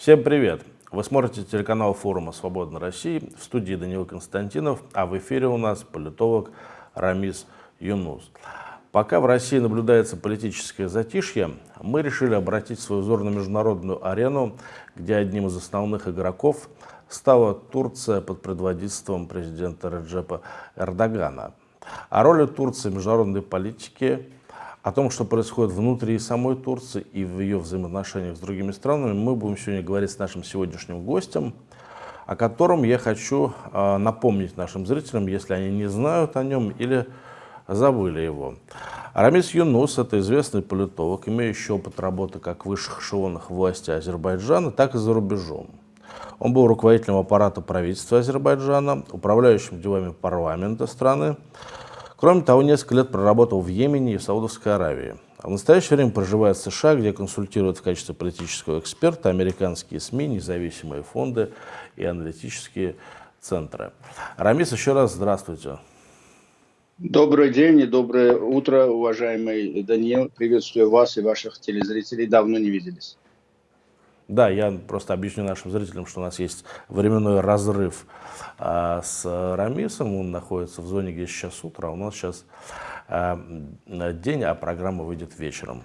Всем привет! Вы смотрите телеканал форума «Свободной России» в студии Данил Константинов, а в эфире у нас политолог Рамис Юнус. Пока в России наблюдается политическое затишье, мы решили обратить свой взор на международную арену, где одним из основных игроков стала Турция под предводительством президента Реджепа Эрдогана. О роли Турции в международной политике о том, что происходит внутри самой Турции и в ее взаимоотношениях с другими странами, мы будем сегодня говорить с нашим сегодняшним гостем, о котором я хочу э, напомнить нашим зрителям, если они не знают о нем или забыли его. Арамис Юнус – это известный политолог, имеющий опыт работы как в высших эшелонах власти Азербайджана, так и за рубежом. Он был руководителем аппарата правительства Азербайджана, управляющим делами парламента страны, Кроме того, несколько лет проработал в Йемене и в Саудовской Аравии. А в настоящее время проживает в США, где консультирует в качестве политического эксперта американские СМИ, независимые фонды и аналитические центры. Рамис, еще раз здравствуйте. Добрый день и доброе утро, уважаемый Даниил. Приветствую вас и ваших телезрителей. Давно не виделись. Да, я просто объясню нашим зрителям, что у нас есть временной разрыв а, с Рамисом. Он находится в зоне, где сейчас утро, а у нас сейчас а, день, а программа выйдет вечером.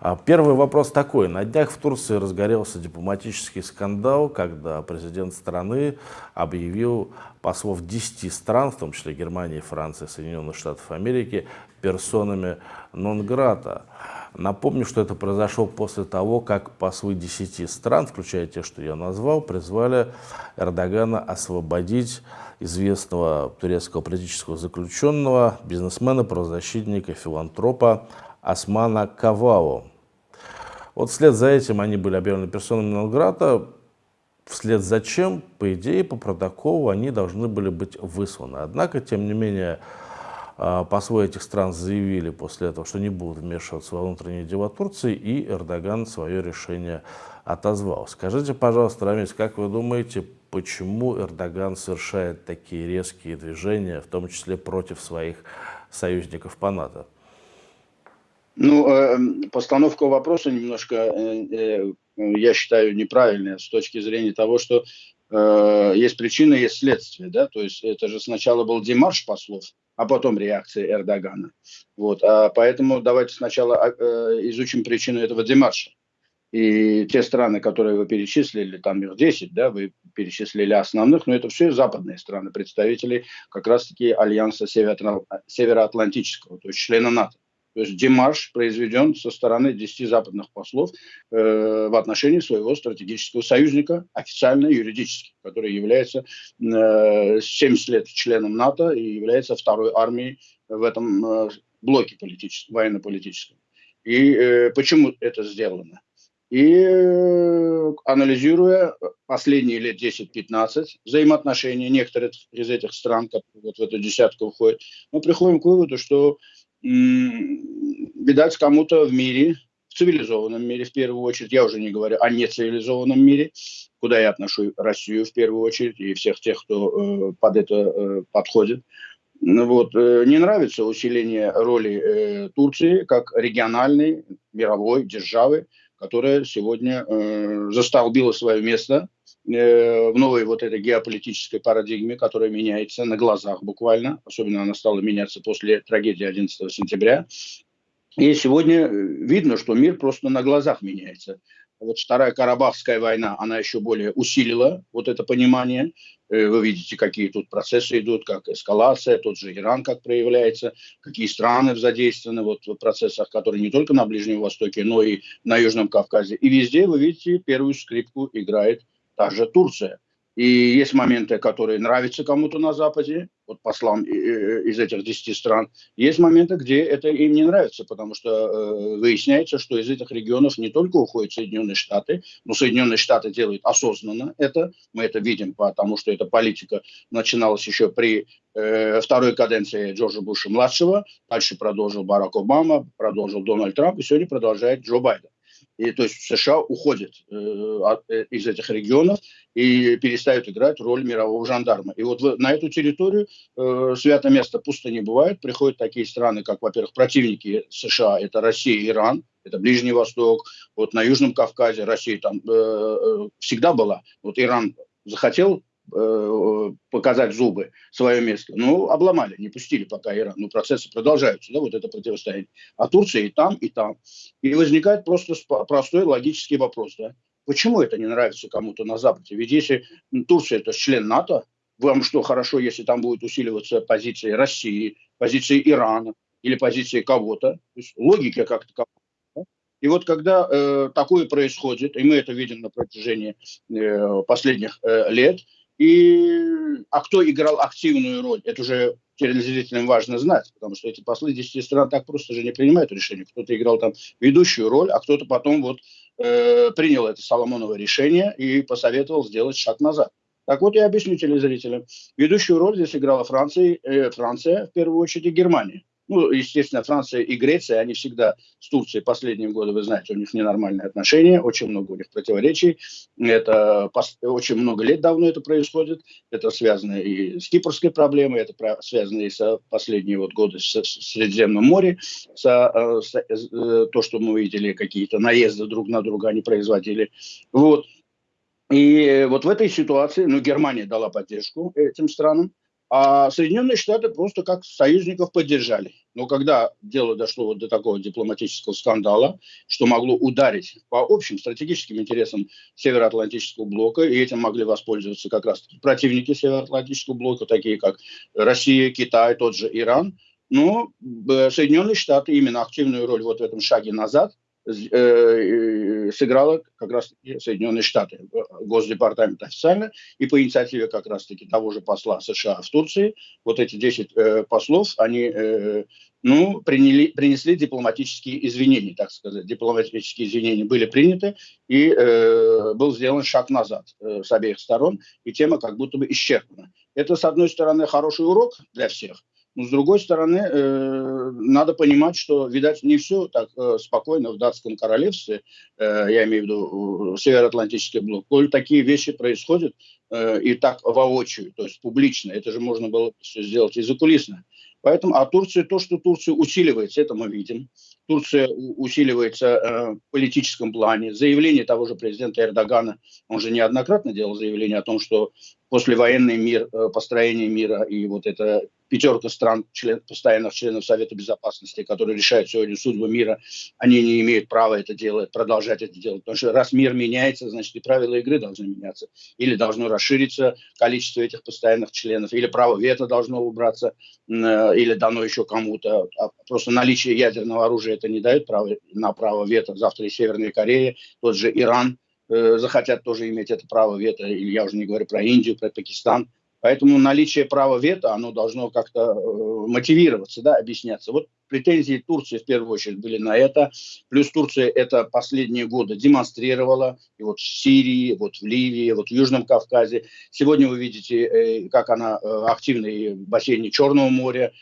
А, первый вопрос такой. На днях в Турции разгорелся дипломатический скандал, когда президент страны объявил послов 10 стран, в том числе Германии, Франции, Соединенных Штатов Америки, персонами нон-грата. Напомню, что это произошло после того, как послы 10 стран, включая те, что я назвал, призвали Эрдогана освободить известного турецкого политического заключенного, бизнесмена, правозащитника, филантропа Османа Кавау. Вот вслед за этим они были объявлены персонами Нонграта, вслед за чем, по идее, по протоколу они должны были быть высланы. Однако, тем не менее, а, послы этих стран заявили после этого, что не будут вмешиваться во внутренние дела Турции, и Эрдоган свое решение отозвал. Скажите, пожалуйста, Рамис, как вы думаете, почему Эрдоган совершает такие резкие движения, в том числе против своих союзников по НАТО? Ну, э, постановка вопроса немножко, э, э, я считаю, неправильная с точки зрения того, что есть причина, есть следствие, да, то есть это же сначала был демарш послов, а потом реакция Эрдогана. Вот. А поэтому давайте сначала а, э, изучим причину этого демарша. И те страны, которые вы перечислили, там их 10, да, вы перечислили основных, но это все западные страны, представители как раз-таки Альянса Североатлантического, то есть члена НАТО. То есть демарш произведен со стороны 10 западных послов э, в отношении своего стратегического союзника, официально юридически, который является э, 70 лет членом НАТО и является второй армией в этом э, блоке политическом, военно-политическом. И э, почему это сделано? И э, анализируя последние лет 10-15 взаимоотношения некоторых из этих стран, которые вот в эту десятку входят, мы приходим к выводу, что видать, кому-то в мире, в цивилизованном мире в первую очередь, я уже не говорю о нецивилизованном мире, куда я отношу Россию в первую очередь и всех тех, кто э, под это э, подходит. Ну вот, э, не нравится усиление роли э, Турции как региональной мировой державы, которая сегодня э, застолбила свое место в новой вот этой геополитической парадигме, которая меняется на глазах буквально, особенно она стала меняться после трагедии 11 сентября. И сегодня э, видно, что мир просто на глазах меняется. Вот Вторая Карабахская война, она еще более усилила вот это понимание. Э, вы видите, какие тут процессы идут, как эскалация, тот же Иран как проявляется, какие страны задействованы вот в процессах, которые не только на Ближнем Востоке, но и на Южном Кавказе. И везде, вы видите, первую скрипку играет та же Турция. И есть моменты, которые нравятся кому-то на Западе, вот послам из этих 10 стран. Есть моменты, где это им не нравится, потому что э, выясняется, что из этих регионов не только уходят Соединенные Штаты, но Соединенные Штаты делают осознанно это. Мы это видим, потому что эта политика начиналась еще при э, второй каденции Джорджа Буша-младшего, дальше продолжил Барак Обама, продолжил Дональд Трамп, и сегодня продолжает Джо Байден. И, то есть США уходят э, э, из этих регионов и перестают играть роль мирового жандарма. И вот в, на эту территорию э, святое место пусто не бывает. Приходят такие страны, как, во-первых, противники США, это Россия и Иран, это Ближний Восток, вот на Южном Кавказе Россия там э, э всегда была. Вот Иран захотел э, показать зубы, свое место. Ну, обломали, не пустили пока Иран. Ну, процессы продолжаются, да, вот это противостояние. А Турция и там, и там. И возникает просто простой логический вопрос, да. Почему это не нравится кому-то на Западе? Ведь если Турция это член НАТО, вам что, хорошо, если там будет усиливаться позиции России, позиции Ирана или позиции кого-то? То есть логика как-то и вот когда э, такое происходит, и мы это видим на протяжении э, последних э, лет, и, а кто играл активную роль, это уже телезрителям важно знать, потому что эти послы 10 стран так просто же не принимают решения. Кто-то играл там ведущую роль, а кто-то потом вот э, принял это Соломоново решение и посоветовал сделать шаг назад. Так вот я объясню телезрителям. Ведущую роль здесь играла Франция, э, Франция в первую очередь и Германия. Ну, естественно, Франция и Греция, они всегда с Турцией последние годы, вы знаете, у них ненормальные отношения, очень много у них противоречий. Это очень много лет давно это происходит. Это связано и с кипрской проблемой, это связано и с последние вот годы с, с Средиземным морем, с, э, с, с, э, то, что мы видели, какие-то наезды друг на друга они производили. Вот. И вот в этой ситуации, ну, Германия дала поддержку этим странам, а Соединенные Штаты просто как союзников поддержали. Но когда дело дошло вот до такого дипломатического скандала, что могло ударить по общим стратегическим интересам Североатлантического блока, и этим могли воспользоваться как раз противники Североатлантического блока, такие как Россия, Китай, тот же Иран, но э, Соединенные Штаты именно активную роль вот в этом шаге назад сыграла как раз Соединенные Штаты, Госдепартамент официально, и по инициативе как раз-таки того же посла США в Турции, вот эти 10 э, послов, они э, ну, приняли, принесли дипломатические извинения, так сказать. Дипломатические извинения были приняты, и э, был сделан шаг назад э, с обеих сторон, и тема как будто бы исчерпана. Это, с одной стороны, хороший урок для всех, но с другой стороны, э, надо понимать, что, видать, не все так э, спокойно в датском королевстве, э, я имею в виду Североатлантический блок, коль такие вещи происходят э, и так воочию, то есть публично, это же можно было все сделать и закулисно. Поэтому, а Турция, то, что Турция усиливается, это мы видим. Турция усиливается э, в политическом плане. Заявление того же президента Эрдогана, он же неоднократно делал заявление о том, что послевоенный мир, э, построение мира и вот это пятерка стран, член, постоянных членов Совета Безопасности, которые решают сегодня судьбу мира, они не имеют права это делать, продолжать это делать. Потому что раз мир меняется, значит и правила игры должны меняться. Или должно расшириться количество этих постоянных членов, или право вето должно убраться, э, или дано еще кому-то. А просто наличие ядерного оружия это не дает право, на право вето. Завтра и Северная Корея, тот же Иран э, захотят тоже иметь это право вето, или я уже не говорю про Индию, про Пакистан. Поэтому наличие права вето, оно должно как-то э, мотивироваться, да, объясняться. Вот претензии Турции в первую очередь были на это. Плюс Турция это последние годы демонстрировала. И вот в Сирии, вот в Ливии, вот в Южном Кавказе. Сегодня вы видите, э, как она э, активна в бассейне Черного моря,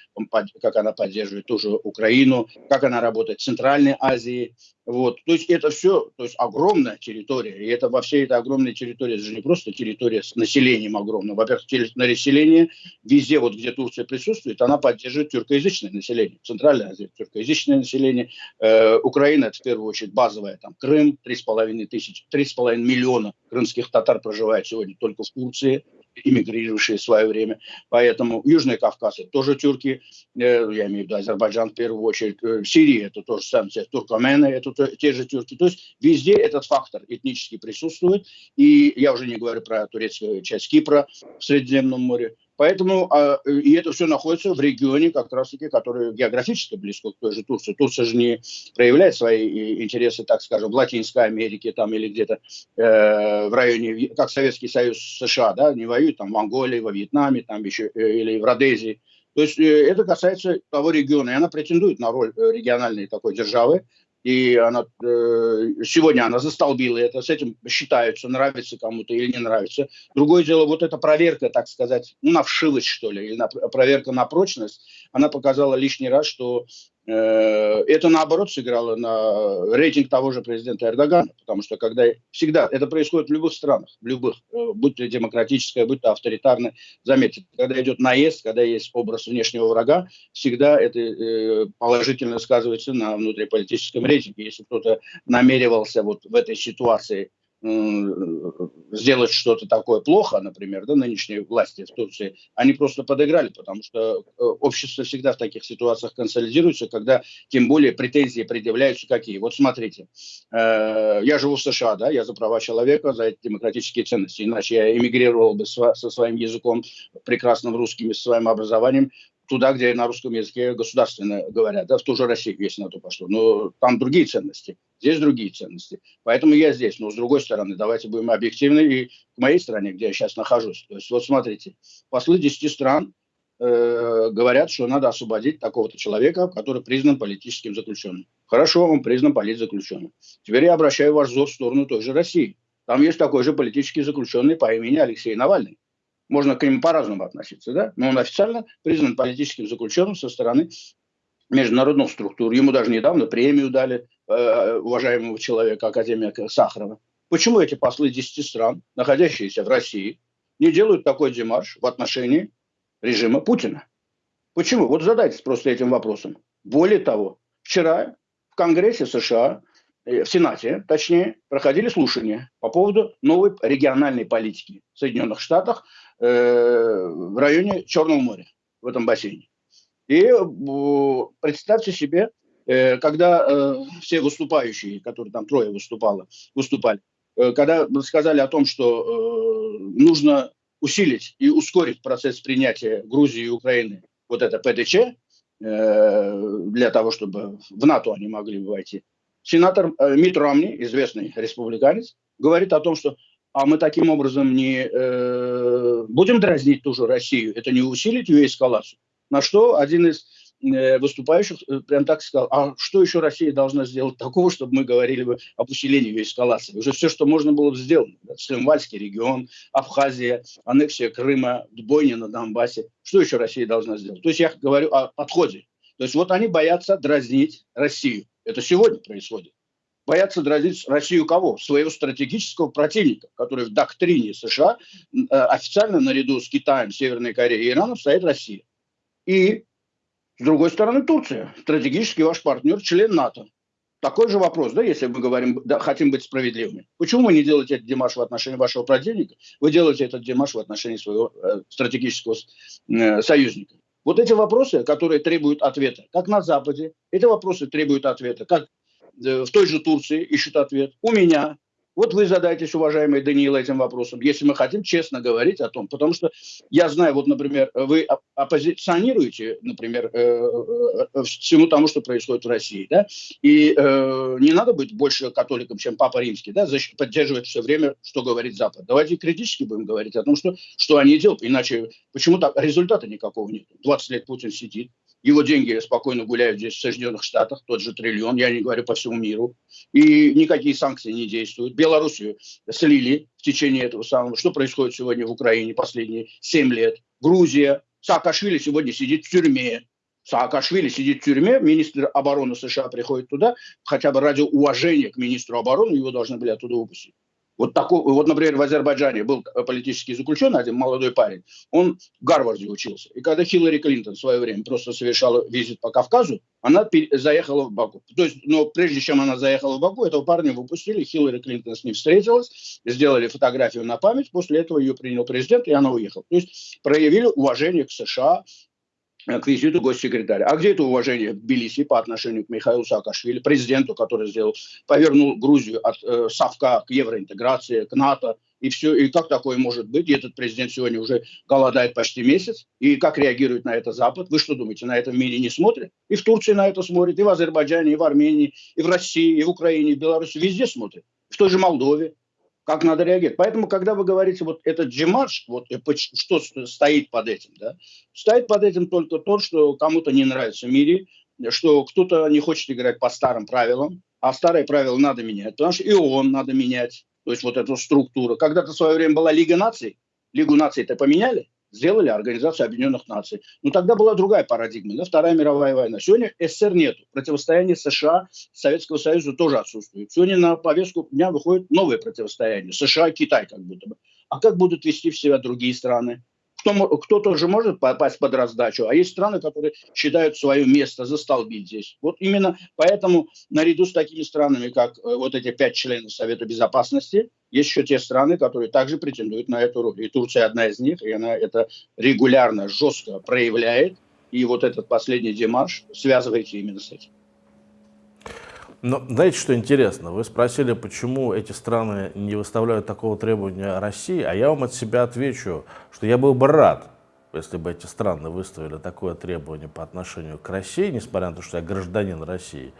как она поддерживает тоже Украину, как она работает в Центральной Азии. Вот. То есть это все, то есть огромная территория. И это во всей этой огромной территории, это же не просто территория с населением огромным. Во-первых, население везде, вот где Турция присутствует, она поддерживает тюркоязычное население. Центральная Азия, тюркоязычное население. Э, Украина, это в первую очередь базовая, там Крым, 3,5 тысяч, 3,5 миллиона крымских татар проживает сегодня только в Турции эмигрировавшие в свое время. Поэтому Южный Кавказ это тоже тюрки, э, я имею в виду Азербайджан в первую очередь, э, Сирия это тоже самое, туркмены это те же тюрки. То есть везде этот фактор этнически присутствует. И я уже не говорю про турецкую часть Кипра в Средиземном море. Поэтому а, и это все находится в регионе, как раз-таки, который географически близко к той же Турции. Турция же не проявляет свои интересы, так скажем, в Латинской Америке там, или где-то э, в районе, как Советский Союз США, да, не воюет там в Анголе, во Вьетнаме, там еще, э, или в Родезии. То есть э, это касается того региона, и она претендует на роль э, региональной такой державы, и она, э, сегодня она застолбила это, с этим считаются, нравится кому-то или не нравится. Другое дело, вот эта проверка, так сказать, ну, на вшивость, что ли, или на, проверка на прочность, она показала лишний раз, что это наоборот сыграло на рейтинг того же президента Эрдогана, потому что когда всегда это происходит в любых странах, в любых, э, будь то демократическое, будь то авторитарное, заметьте, когда идет наезд, когда есть образ внешнего врага, всегда это э, положительно сказывается на внутриполитическом рейтинге. Если кто-то намеревался вот в этой ситуации сделать что-то такое плохо, например, да, нынешней власти в Турции, они просто подыграли, потому что э, общество всегда в таких ситуациях консолидируется, когда тем более претензии предъявляются какие. Вот смотрите, э, я живу в США, да, я за права человека, за эти демократические ценности, иначе я эмигрировал бы со своим языком, прекрасным русским, со своим образованием туда, где на русском языке государственно говорят, да, в ту же Россию, если на то пошло. Но там другие ценности, здесь другие ценности. Поэтому я здесь. Но с другой стороны, давайте будем объективны и к моей стране, где я сейчас нахожусь. То есть вот смотрите, послы 10 стран э, говорят, что надо освободить такого-то человека, который признан политическим заключенным. Хорошо, он признан политзаключенным. Теперь я обращаю ваш взор в сторону той же России. Там есть такой же политический заключенный по имени Алексей Навальный можно к нему по-разному относиться, да, но он официально признан политическим заключенным со стороны международных структур. Ему даже недавно премию дали э, уважаемого человека, академика Сахарова. Почему эти послы 10 стран, находящиеся в России, не делают такой демарш в отношении режима Путина? Почему? Вот задайтесь просто этим вопросом. Более того, вчера в Конгрессе США Э, в Сенате, точнее, проходили слушания по поводу новой региональной политики в Соединенных Штатах в районе Черного моря, в этом бассейне. И э, представьте себе, э, когда э, все выступающие, которые там трое выступало, выступали, э, когда сказали о том, что э, нужно усилить и ускорить процесс принятия Грузии и Украины вот это ПДЧ, э, для того, чтобы в НАТО они могли войти, сенатор э, Мит Ромни, известный республиканец, говорит о том, что а мы таким образом не э, будем дразнить ту же Россию, это не усилить ее эскалацию. На что один из э, выступающих э, прям так сказал, а что еще Россия должна сделать такого, чтобы мы говорили бы об усилении ее эскалации? Уже все, что можно было сделано. Цхинвальский регион, Абхазия, аннексия Крыма, бойня на Донбассе. Что еще Россия должна сделать? То есть я говорю о подходе. То есть вот они боятся дразнить Россию. Это сегодня происходит. Боятся дразнить Россию кого? Своего стратегического противника, который в доктрине США э, официально наряду с Китаем, Северной Кореей и Ираном стоит Россия. И, с другой стороны, Турция. Стратегический ваш партнер, член НАТО. Такой же вопрос, да, если мы говорим, да, хотим быть справедливыми. Почему вы не делаете этот демаш в отношении вашего противника? Вы делаете этот демаш в отношении своего э, стратегического э, союзника. Вот эти вопросы, которые требуют ответа, как на Западе, эти вопросы требуют ответа, как в той же Турции ищут ответ, у меня, вот вы задайтесь, уважаемый Даниил, этим вопросом, если мы хотим честно говорить о том. Потому что я знаю, вот, например, вы оппозиционируете, например, э, э, всему тому, что происходит в России, да, и э, не надо быть больше католиком, чем Папа Римский, да, поддерживать все время, что говорит Запад. Давайте критически будем говорить о том, что, что они делают, иначе почему так результата никакого нет. 20 лет Путин сидит, его деньги спокойно гуляют здесь в Соединенных Штатах, тот же триллион, я не говорю по всему миру. И никакие санкции не действуют. Белоруссию слили в течение этого самого. Что происходит сегодня в Украине последние 7 лет? Грузия. Саакашвили сегодня сидит в тюрьме. Саакашвили сидит в тюрьме, министр обороны США приходит туда, хотя бы ради уважения к министру обороны его должны были оттуда выпустить. Вот, такой, вот, например, в Азербайджане был политический заключенный, один молодой парень, он в Гарварде учился. И когда Хиллари Клинтон в свое время просто совершала визит по Кавказу, она заехала в Баку. То есть, но прежде чем она заехала в Баку, этого парня выпустили, Хиллари Клинтон с ним встретилась, сделали фотографию на память, после этого ее принял президент, и она уехала. То есть проявили уважение к США, к визиту госсекретаря. А где это уважение в Тбилиси по отношению к Михаилу Саакашвили, президенту, который сделал, повернул Грузию от э, совка к евроинтеграции, к НАТО, и все, и как такое может быть? И этот президент сегодня уже голодает почти месяц, и как реагирует на это Запад? Вы что думаете, на этом мире не смотрят? И в Турции на это смотрят, и в Азербайджане, и в Армении, и в России, и в Украине, и в Беларуси, везде смотрят. В той же Молдове как надо реагировать. Поэтому, когда вы говорите, вот этот джимадж, вот что стоит под этим, да, стоит под этим только то, что кому-то не нравится в мире, что кто-то не хочет играть по старым правилам, а старые правила надо менять, потому что и он надо менять, то есть вот эту структуру. Когда-то в свое время была Лига наций, Лигу наций-то поменяли, сделали Организацию Объединенных Наций. Но тогда была другая парадигма, да, Вторая мировая война. Сегодня СССР нет. Противостояние США, Советского Союза тоже отсутствует. Сегодня на повестку дня выходит новое противостояние. США и Китай как будто бы. А как будут вести в себя другие страны? Кто, кто тоже может попасть под раздачу, а есть страны, которые считают свое место застолбить здесь. Вот именно поэтому наряду с такими странами, как э, вот эти пять членов Совета Безопасности, есть еще те страны, которые также претендуют на эту роль. И Турция одна из них, и она это регулярно, жестко проявляет. И вот этот последний демарш связывается именно с этим. Но знаете, что интересно? Вы спросили, почему эти страны не выставляют такого требования России, а я вам от себя отвечу, что я был бы рад, если бы эти страны выставили такое требование по отношению к России, несмотря на то, что я гражданин России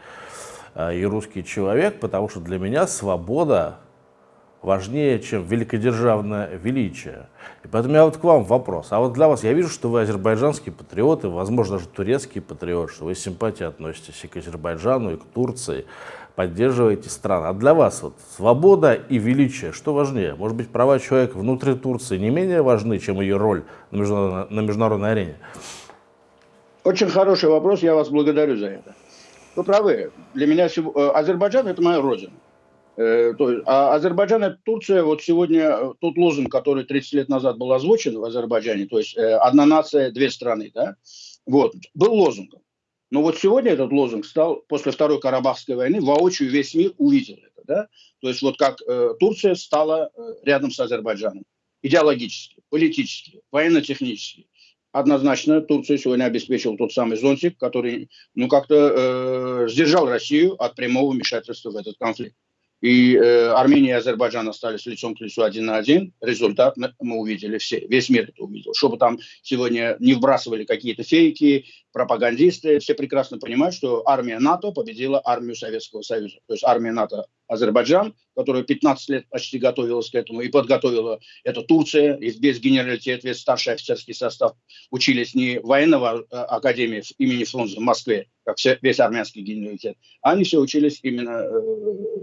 а, и русский человек, потому что для меня свобода важнее, чем великодержавное величие. И поэтому меня вот к вам вопрос. А вот для вас, я вижу, что вы азербайджанские патриоты, возможно, даже турецкие патриоты, что вы с относитесь и к Азербайджану, и к Турции, поддерживаете страны. А для вас вот свобода и величие, что важнее? Может быть, права человека внутри Турции не менее важны, чем ее роль на международной, на международной арене? Очень хороший вопрос, я вас благодарю за это. Вы правы. Для меня э, Азербайджан – это моя родина. Э, а Азербайджан и Турция, вот сегодня э, тот лозунг, который 30 лет назад был озвучен в Азербайджане, то есть э, одна нация, две страны, да, вот, был лозунгом. Но вот сегодня этот лозунг стал, после Второй Карабахской войны, воочию весь мир увидел это, да, то есть вот как э, Турция стала э, рядом с Азербайджаном, идеологически, политически, военно-технически. Однозначно Турция сегодня обеспечила тот самый зонтик, который, ну, как-то э, сдержал Россию от прямого вмешательства в этот конфликт. И э, Армения и Азербайджан остались лицом к лицу один на один. Результат мы увидели все, весь мир это увидел. Чтобы там сегодня не вбрасывали какие-то фейки, пропагандисты, все прекрасно понимают, что армия НАТО победила армию Советского Союза. То есть армия НАТО Азербайджан, которая 15 лет почти готовилась к этому, и подготовила это Турция, и весь генералитет, весь старший офицерский состав учились не военного а, академии имени Фрунзе в Москве, как все, весь армянский генералитет, а они все учились именно э,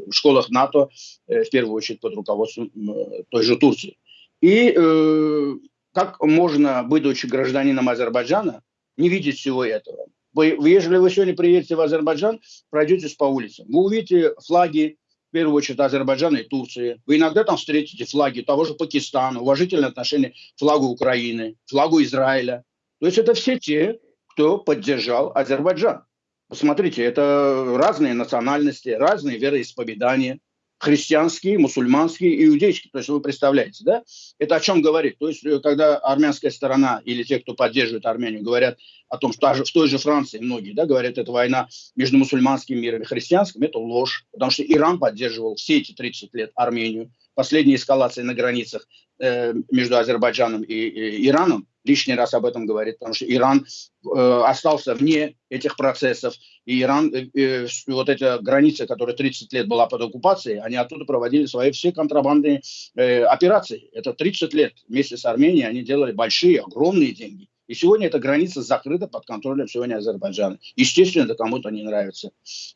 в школах НАТО, э, в первую очередь под руководством э, той же Турции. И э, как можно, будучи гражданином Азербайджана, не видеть всего этого? Вы, если вы сегодня приедете в Азербайджан, пройдетесь по улицам, вы увидите флаги в первую очередь Азербайджана и Турции. Вы иногда там встретите флаги того же Пакистана, уважительное отношение к флагу Украины, флагу Израиля. То есть это все те, кто поддержал Азербайджан. Посмотрите, это разные национальности, разные вероисповедания христианские, мусульманские, иудейские. То есть вы представляете, да? Это о чем говорит? То есть э, когда армянская сторона или те, кто поддерживает Армению, говорят о том, что в той же Франции многие да, говорят, это война между мусульманским миром и христианским, это ложь. Потому что Иран поддерживал все эти 30 лет Армению. Последняя эскалация на границах э, между Азербайджаном и, и Ираном лишний раз об этом говорит, потому что Иран э, остался вне этих процессов. И Иран, э, э, вот эта граница, которая 30 лет была под оккупацией, они оттуда проводили свои все контрабандные э, операции. Это 30 лет вместе с Арменией они делали большие, огромные деньги. И сегодня эта граница закрыта под контролем сегодня Азербайджана. Естественно, это кому-то не нравится.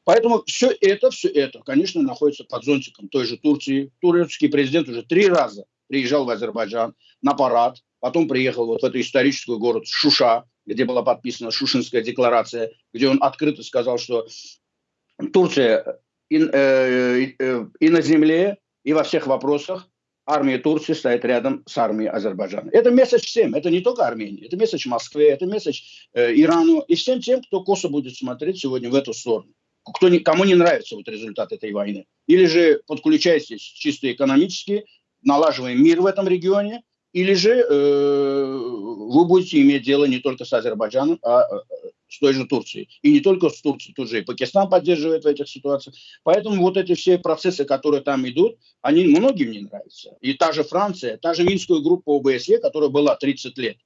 Поэтому все это, все это, конечно, находится под зонтиком той же Турции. Турецкий президент уже три раза приезжал в Азербайджан на парад, Потом приехал вот в эту историческую город Шуша, где была подписана Шушинская декларация, где он открыто сказал, что Турция и, э, э, и на земле, и во всех вопросах армия Турции стоит рядом с армией Азербайджана. Это месседж всем, это не только Армении, это месседж Москве, это месседж э, Ирану и всем тем, кто косо будет смотреть сегодня в эту сторону. Кто не, кому не нравится вот результат этой войны. Или же подключайтесь чисто экономически, налаживаем мир в этом регионе, или же э, вы будете иметь дело не только с Азербайджаном, а э, с той же Турцией. И не только с Турцией, тут же и Пакистан поддерживает в этих ситуациях. Поэтому вот эти все процессы, которые там идут, они многим не нравятся. И та же Франция, та же Минская группа ОБСЕ, которая была 30 лет,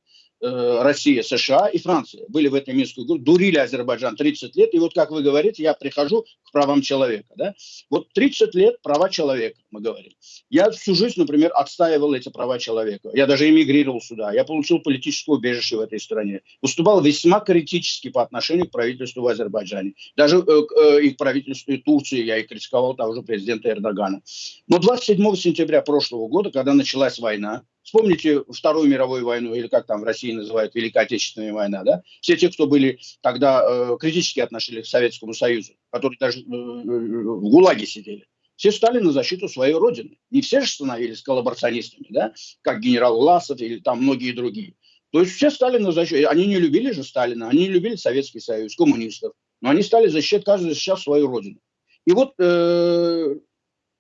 Россия, США и Франция были в этой Минской группе, дурили Азербайджан 30 лет, и вот как вы говорите, я прихожу к правам человека, да, вот 30 лет права человека, мы говорим. Я всю жизнь, например, отстаивал эти права человека, я даже эмигрировал сюда, я получил политическое убежище в этой стране, выступал весьма критически по отношению к правительству в Азербайджане, даже э, э, и к правительству и Турции я и критиковал того же президента Эрдогана. Но 27 сентября прошлого года, когда началась война, Вспомните Вторую мировую войну, или как там в России называют Великая Отечественная война, да? Все те, кто были тогда э, критически относились к Советскому Союзу, которые даже э, в ГУЛАГе сидели, все стали на защиту своей родины. Не все же становились коллаборационистами, да? Как генерал Власов или там многие другие. То есть все стали на защиту. Они не любили же Сталина, они не любили Советский Союз, коммунистов. Но они стали защищать каждый защищал свою родину. И вот э,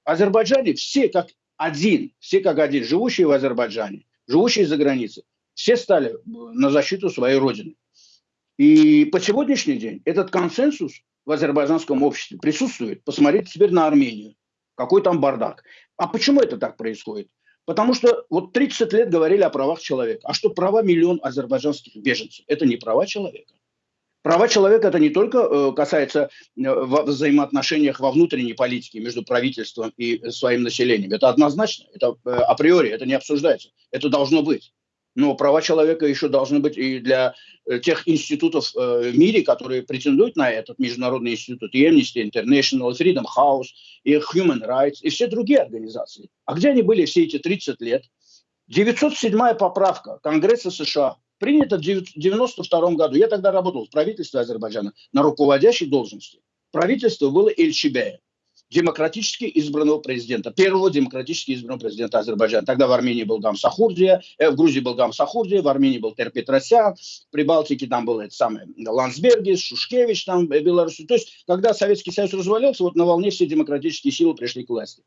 Азербайджане все как один, все как один, живущие в Азербайджане, живущие за границей, все стали на защиту своей родины. И по сегодняшний день этот консенсус в азербайджанском обществе присутствует. Посмотрите теперь на Армению. Какой там бардак. А почему это так происходит? Потому что вот 30 лет говорили о правах человека. А что права миллион азербайджанских беженцев? Это не права человека. Права человека это не только э, касается э, в взаимоотношениях во внутренней политике между правительством и своим населением. Это однозначно, это э, априори, это не обсуждается. Это должно быть. Но права человека еще должны быть и для тех институтов в мире, которые претендуют на этот международный институт, и Amnesty International, Freedom House, и Human Rights, и все другие организации. А где они были все эти 30 лет? 907 поправка Конгресса США принято в 1992 году. Я тогда работал в правительстве Азербайджана на руководящей должности. Правительство было Эльчебея, демократически избранного президента, первого демократически избранного президента Азербайджана. Тогда в Армении был Гам Сахурдия, э, в Грузии был Гам Сахурдия, в Армении был Тер Петросян, в Прибалтике там был это самый Лансбергис, Шушкевич там, э, Беларусь. То есть, когда Советский Союз развалился, вот на волне все демократические силы пришли к власти.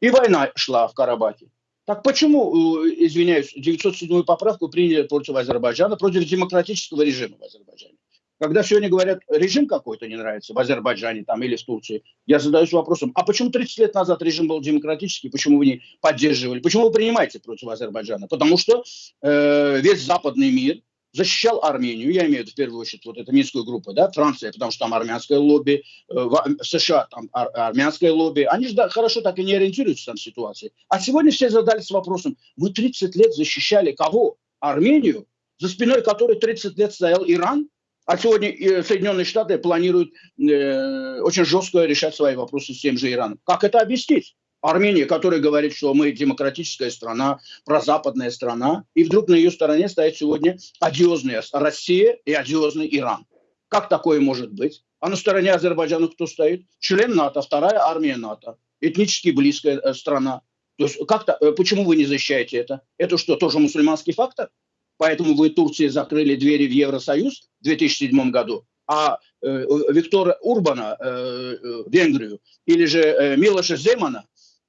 И война шла в Карабахе. Так почему, э, извиняюсь, 907 поправку приняли против Азербайджана, против демократического режима в Азербайджане? Когда сегодня говорят, режим какой-то не нравится в Азербайджане там, или в Турции, я задаюсь вопросом, а почему 30 лет назад режим был демократический, почему вы не поддерживали, почему вы принимаете против Азербайджана? Потому что э, весь западный мир защищал Армению, я имею в виду в первую очередь вот эту минскую группу, да, Франция, потому что там армянское лобби, э, в США там ар армянское лобби, они же да, хорошо так и не ориентируются там в ситуации. А сегодня все задались вопросом, мы 30 лет защищали кого? Армению, за спиной которой 30 лет стоял Иран, а сегодня э, Соединенные Штаты планируют э, очень жестко решать свои вопросы с тем же Ираном. Как это объяснить? Армения, которая говорит, что мы демократическая страна, прозападная страна, и вдруг на ее стороне стоит сегодня одиозная Россия и одиозный Иран. Как такое может быть? А на стороне Азербайджана кто стоит? Член НАТО, вторая армия НАТО, этнически близкая э, страна. То есть как-то, э, почему вы не защищаете это? Это что, тоже мусульманский фактор? Поэтому вы Турции закрыли двери в Евросоюз в 2007 году, а э, Виктора Урбана, э, э, Венгрию, или же э, Милоша Земана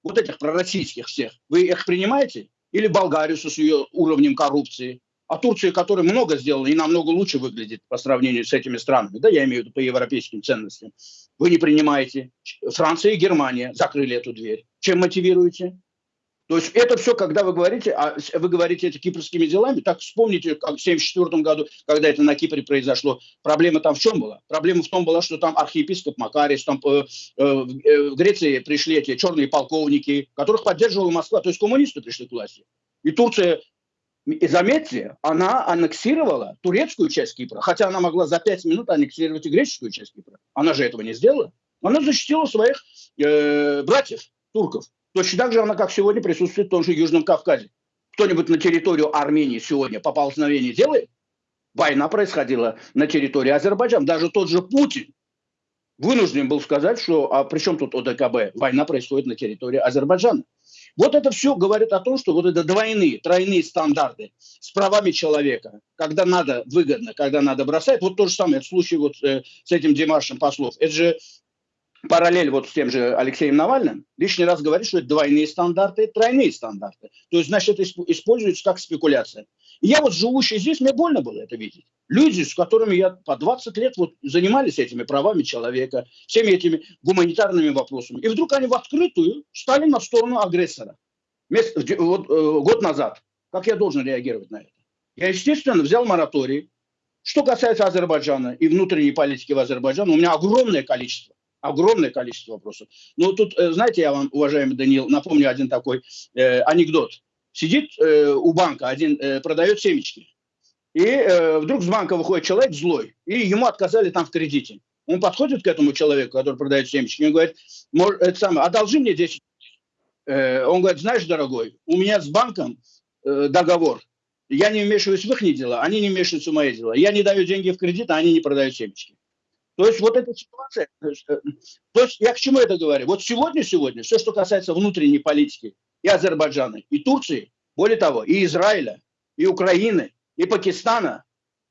вот этих пророссийских всех, вы их принимаете? Или Болгарию с ее уровнем коррупции? А Турция, которая много сделала и намного лучше выглядит по сравнению с этими странами, да, я имею в виду по европейским ценностям, вы не принимаете. Франция и Германия закрыли эту дверь. Чем мотивируете? То есть это все, когда вы говорите, а вы говорите это кипрскими делами, так вспомните, как в 1974 году, когда это на Кипре произошло, проблема там в чем была? Проблема в том была, что там архиепископ Макарис, там э, э, в Греции пришли эти черные полковники, которых поддерживала Москва, то есть коммунисты пришли к власти. И Турция, и заметьте, она аннексировала турецкую часть Кипра, хотя она могла за пять минут аннексировать и греческую часть Кипра. Она же этого не сделала. Она защитила своих э, братьев, турков. Точно так же она, как сегодня, присутствует в том же Южном Кавказе. Кто-нибудь на территорию Армении сегодня поползновение делает? Война происходила на территории Азербайджана. Даже тот же Путин вынужден был сказать, что а при чем тут ОДКБ? Война происходит на территории Азербайджана. Вот это все говорит о том, что вот это двойные, тройные стандарты с правами человека, когда надо выгодно, когда надо бросать. Вот то же самое, в случае вот э, с этим Димашем Послов. Это же параллель вот с тем же Алексеем Навальным, лишний раз говорит, что это двойные стандарты, тройные стандарты. То есть, значит, это используется как спекуляция. И я вот живущий здесь, мне больно было это видеть. Люди, с которыми я по 20 лет вот занимались этими правами человека, всеми этими гуманитарными вопросами. И вдруг они в открытую стали на сторону агрессора. Вот, э, год назад. Как я должен реагировать на это? Я, естественно, взял мораторий. Что касается Азербайджана и внутренней политики в Азербайджане, у меня огромное количество огромное количество вопросов. Но тут, э, знаете, я вам, уважаемый Даниил, напомню один такой э, анекдот. Сидит э, у банка один, э, продает семечки. И э, вдруг с банка выходит человек злой, и ему отказали там в кредите. Он подходит к этому человеку, который продает семечки, и говорит, это самое, одолжи мне 10 э, Он говорит, знаешь, дорогой, у меня с банком э, договор. Я не вмешиваюсь в их дела, они не вмешиваются в мои дела. Я не даю деньги в кредит, а они не продают семечки. То есть вот эта ситуация, есть, э, то есть я к чему это говорю? Вот сегодня-сегодня, все, что касается внутренней политики и Азербайджана, и Турции, более того, и Израиля, и Украины, и Пакистана,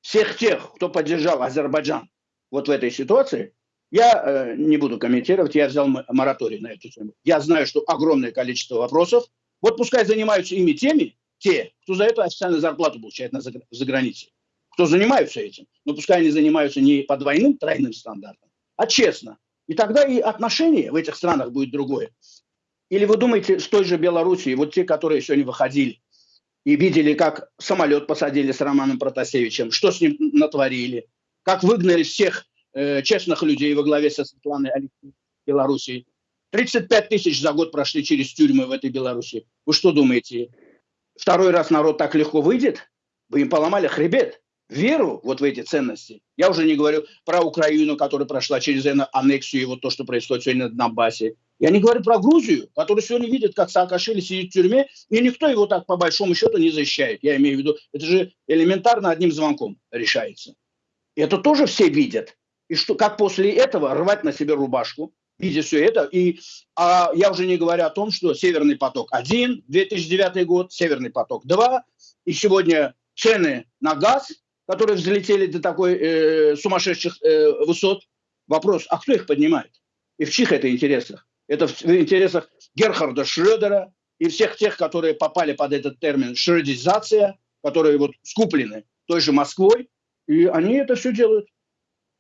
всех тех, кто поддержал Азербайджан вот в этой ситуации, я э, не буду комментировать, я взял мораторий на эту тему. Я знаю, что огромное количество вопросов. Вот пускай занимаются ими теми, те, кто за это официальную зарплату получает на, за, за границей кто занимаются этим. Но пускай они занимаются не по двойным, тройным стандартам, а честно. И тогда и отношение в этих странах будет другое. Или вы думаете, с той же Белоруссией, вот те, которые сегодня выходили и видели, как самолет посадили с Романом Протасевичем, что с ним натворили, как выгнали всех э, честных людей во главе со Светланой Алексеевной Белоруссии. 35 тысяч за год прошли через тюрьмы в этой Беларуси. Вы что думаете, второй раз народ так легко выйдет? Вы им поломали хребет веру вот в эти ценности. Я уже не говорю про Украину, которая прошла через аннексию, и вот то, что происходит сегодня на Донбассе. Я не говорю про Грузию, которая сегодня видит, как Саакашвили сидит в тюрьме, и никто его так по большому счету не защищает. Я имею в виду, это же элементарно одним звонком решается. Это тоже все видят. И что, как после этого рвать на себе рубашку, видя все это. И а я уже не говорю о том, что Северный поток-1, 2009 год, Северный поток-2, и сегодня цены на газ – которые взлетели до такой э, сумасшедших э, высот. Вопрос, а кто их поднимает? И в чьих это интересах? Это в, в интересах Герхарда Шредера и всех тех, которые попали под этот термин шредизация, которые вот скуплены той же Москвой, и они это все делают.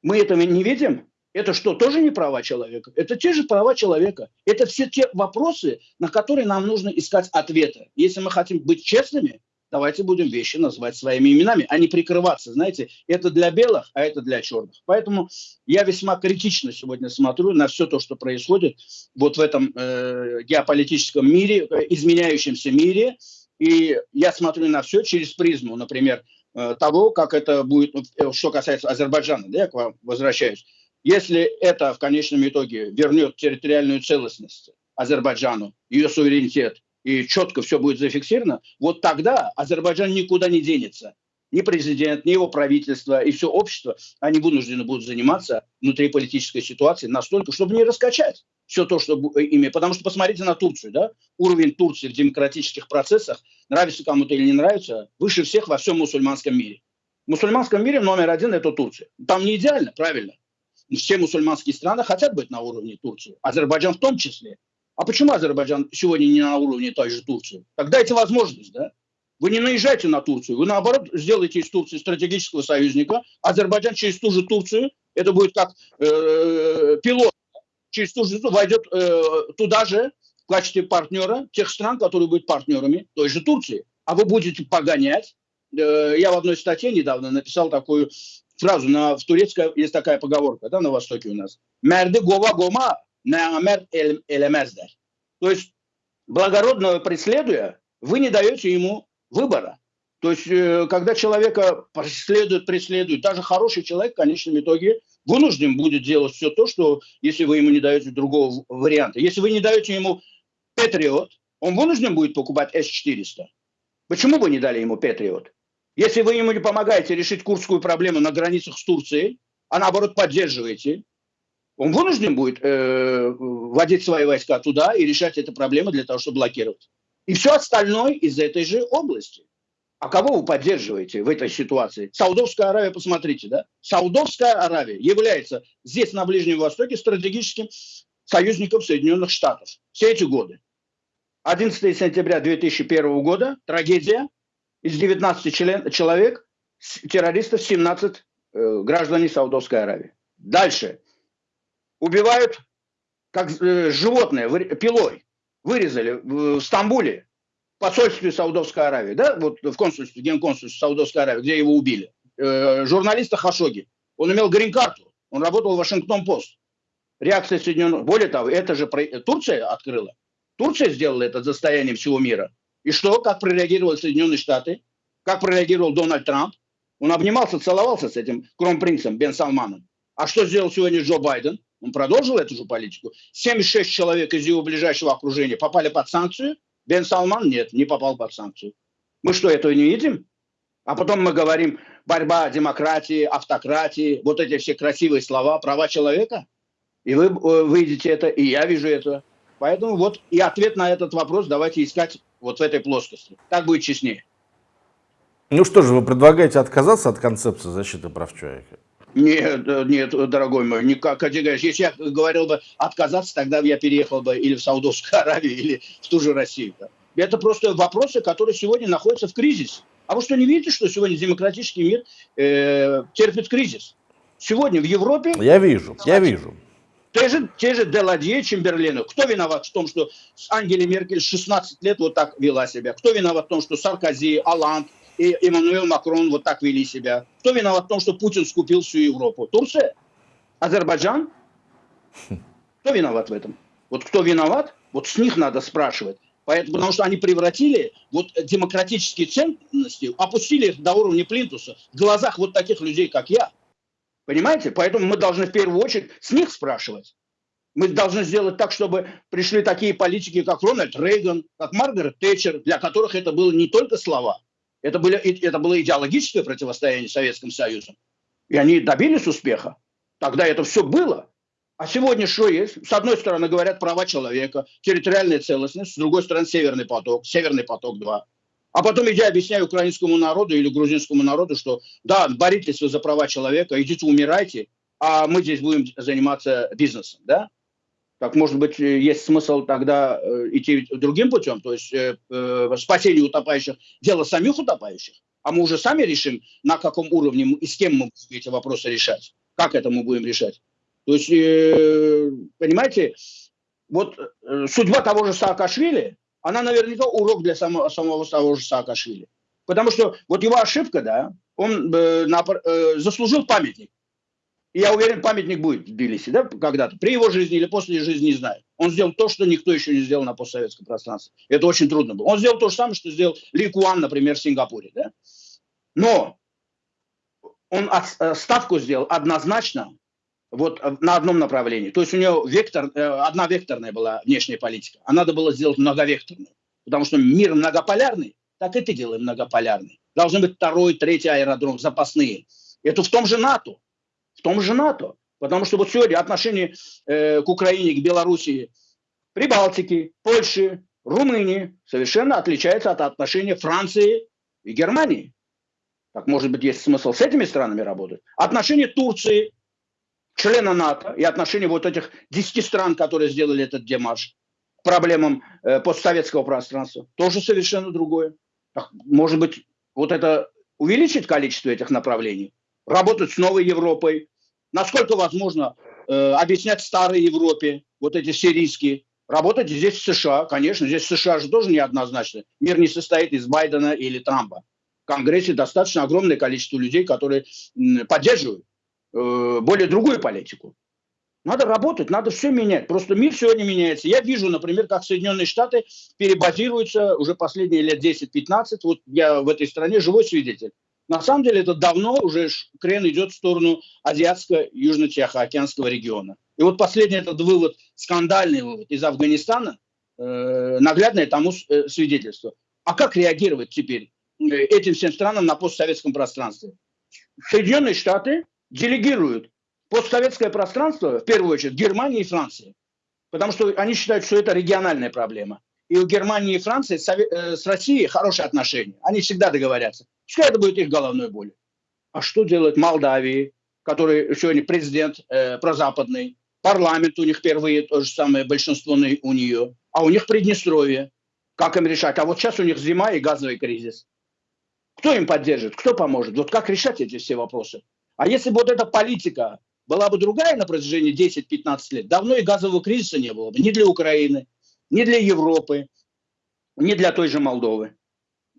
Мы этого не видим. Это что, тоже не права человека? Это те же права человека. Это все те вопросы, на которые нам нужно искать ответы. Если мы хотим быть честными, давайте будем вещи называть своими именами, а не прикрываться. Знаете, это для белых, а это для черных. Поэтому я весьма критично сегодня смотрю на все то, что происходит вот в этом э, геополитическом мире, э, изменяющемся мире. И я смотрю на все через призму, например, э, того, как это будет, э, что касается Азербайджана, да, я к вам возвращаюсь. Если это в конечном итоге вернет территориальную целостность Азербайджану, ее суверенитет, и четко все будет зафиксировано, вот тогда Азербайджан никуда не денется. Ни президент, ни его правительство и все общество, они вынуждены будут заниматься внутриполитической ситуацией настолько, чтобы не раскачать все то, что ими. Потому что посмотрите на Турцию, да? Уровень Турции в демократических процессах, нравится кому-то или не нравится, выше всех во всем мусульманском мире. В мусульманском мире номер один – это Турция. Там не идеально, правильно. Все мусульманские страны хотят быть на уровне Турции. Азербайджан в том числе. А почему Азербайджан сегодня не на уровне той же Турции? Так дайте возможность, да? Вы не наезжайте на Турцию, вы наоборот сделаете из Турции стратегического союзника. Азербайджан через ту же Турцию, это будет как э, пилот, через ту же войдет э, туда же в качестве партнера тех стран, которые будут партнерами той же Турции. А вы будете погонять. Э, я в одной статье недавно написал такую фразу, на, в турецкой есть такая поговорка, да, на Востоке у нас. Мерды гова гома намер элемездер. То есть благородного преследуя, вы не даете ему выбора. То есть, э, когда человека преследуют, преследуют, даже хороший человек в конечном итоге вынужден будет делать все то, что если вы ему не даете другого варианта. Если вы не даете ему Патриот, он вынужден будет покупать С-400. Почему вы не дали ему Патриот? Если вы ему не помогаете решить курдскую проблему на границах с Турцией, а наоборот поддерживаете, он вынужден будет э, вводить свои войска туда и решать эту проблему для того, чтобы блокировать. И все остальное из этой же области. А кого вы поддерживаете в этой ситуации? Саудовская Аравия, посмотрите, да? Саудовская Аравия является здесь, на Ближнем Востоке, стратегическим союзником Соединенных Штатов все эти годы. 11 сентября 2001 года, трагедия, из 19 член, человек, террористов, 17 э, граждане Саудовской Аравии. Дальше убивают как э, животное, пилой. Вырезали в Стамбуле, в посольстве Саудовской Аравии, да, вот в консульстве, генконсульстве Саудовской Аравии, где его убили. Э, журналиста Хашоги. Он имел грин-карту, он работал в Вашингтон-Пост. Реакция Соединенных... Более того, это же Турция открыла. Турция сделала это достоянием всего мира. И что? Как прореагировали Соединенные Штаты? Как прореагировал Дональд Трамп? Он обнимался, целовался с этим кронпринцем Бен Салманом. А что сделал сегодня Джо Байден? Он продолжил эту же политику. 76 человек из его ближайшего окружения попали под санкцию. Бен Салман нет, не попал под санкцию. Мы что, этого не видим? А потом мы говорим борьба демократии, автократии, вот эти все красивые слова, права человека. И вы вы видите это, и я вижу это. Поэтому вот и ответ на этот вопрос давайте искать вот в этой плоскости. Так будет честнее. Ну что же, вы предлагаете отказаться от концепции защиты прав человека? Нет, нет, дорогой мой, никак категорически. Если я говорил бы отказаться, тогда я переехал бы или в Саудовскую Аравию, или в ту же Россию. Это просто вопросы, которые сегодня находятся в кризисе. А вы что, не видите, что сегодня демократический мир э, терпит кризис? Сегодня в Европе... Я вижу, я вижу. Те же, те же Деладье, Чемберлены. Кто виноват в том, что Ангела Меркель 16 лет вот так вела себя? Кто виноват в том, что Саркози, Аланд и Эммануэл Макрон вот так вели себя? Кто виноват в том, что Путин скупил всю Европу? Турция? Азербайджан? Кто виноват в этом? Вот кто виноват, вот с них надо спрашивать. Поэтому, потому что они превратили вот демократические ценности, опустили их до уровня плинтуса в глазах вот таких людей, как я. Понимаете? Поэтому мы должны в первую очередь с них спрашивать. Мы должны сделать так, чтобы пришли такие политики, как Рональд Рейган, как Маргарет Тэтчер, для которых это было не только слова, это, были, это было идеологическое противостояние с Советским Союзом. И они добились успеха. Тогда это все было. А сегодня что есть? С одной стороны говорят права человека, территориальная целостность, с другой стороны Северный поток, Северный поток-2. А потом я объясняю украинскому народу или грузинскому народу, что да, боритесь вы за права человека, идите умирайте, а мы здесь будем заниматься бизнесом, да? Так, может быть, есть смысл тогда э, идти другим путем, то есть э, э, спасение утопающих, дело самих утопающих, а мы уже сами решим, на каком уровне и с кем мы будем эти вопросы решать, как это мы будем решать. То есть, э, понимаете, вот э, судьба того же Саакашвили, она наверняка урок для самого, самого того же Саакашвили. Потому что вот его ошибка, да, он э, на, э, заслужил памятник. И я уверен, памятник будет в Тбилиси, да, когда-то, при его жизни или после жизни, не знаю. Он сделал то, что никто еще не сделал на постсоветском пространстве. Это очень трудно было. Он сделал то же самое, что сделал Ли Куан, например, в Сингапуре, да. Но он от, э, ставку сделал однозначно вот э, на одном направлении. То есть у нее вектор, э, одна векторная была внешняя политика, а надо было сделать многовекторную. Потому что мир многополярный, так и ты делай многополярный. Должны быть второй, третий аэродром, запасные. Это в том же НАТО. В том же НАТО. Потому что вот сегодня отношение э, к Украине, к Белоруссии, Прибалтике, Польше, Румынии совершенно отличается от отношения Франции и Германии. Так, может быть, есть смысл с этими странами работать? Отношения Турции члена НАТО и отношение вот этих 10 стран, которые сделали этот демарш к проблемам э, постсоветского пространства, тоже совершенно другое. Может быть, вот это увеличит количество этих направлений, работать с новой Европой, насколько возможно э, объяснять старой Европе, вот эти сирийские, работать здесь в США, конечно, здесь в США же тоже неоднозначно. Мир не состоит из Байдена или Трампа. В Конгрессе достаточно огромное количество людей, которые поддерживают Э, более другую политику. Надо работать, надо все менять. Просто мир сегодня меняется. Я вижу, например, как Соединенные Штаты перебазируются уже последние лет 10-15. Вот я в этой стране живой свидетель. На самом деле это давно уже крен идет в сторону Азиатско-Южно-Тихоокеанского региона. И вот последний этот вывод, скандальный вывод из Афганистана, э, наглядное тому э, свидетельство. А как реагировать теперь э, этим всем странам на постсоветском пространстве? Соединенные Штаты делегируют постсоветское пространство, в первую очередь, Германии и Франции. Потому что они считают, что это региональная проблема. И у Германии и Франции э, с Россией хорошие отношения. Они всегда договорятся. Пускай это будет их головной болью. А что делать Молдавии, который сегодня президент э, прозападный, парламент у них впервые то же самое большинство у нее, а у них Приднестровье. Как им решать? А вот сейчас у них зима и газовый кризис. Кто им поддержит? Кто поможет? Вот как решать эти все вопросы? А если бы вот эта политика была бы другая на протяжении 10-15 лет, давно и газового кризиса не было бы ни для Украины, ни для Европы, ни для той же Молдовы.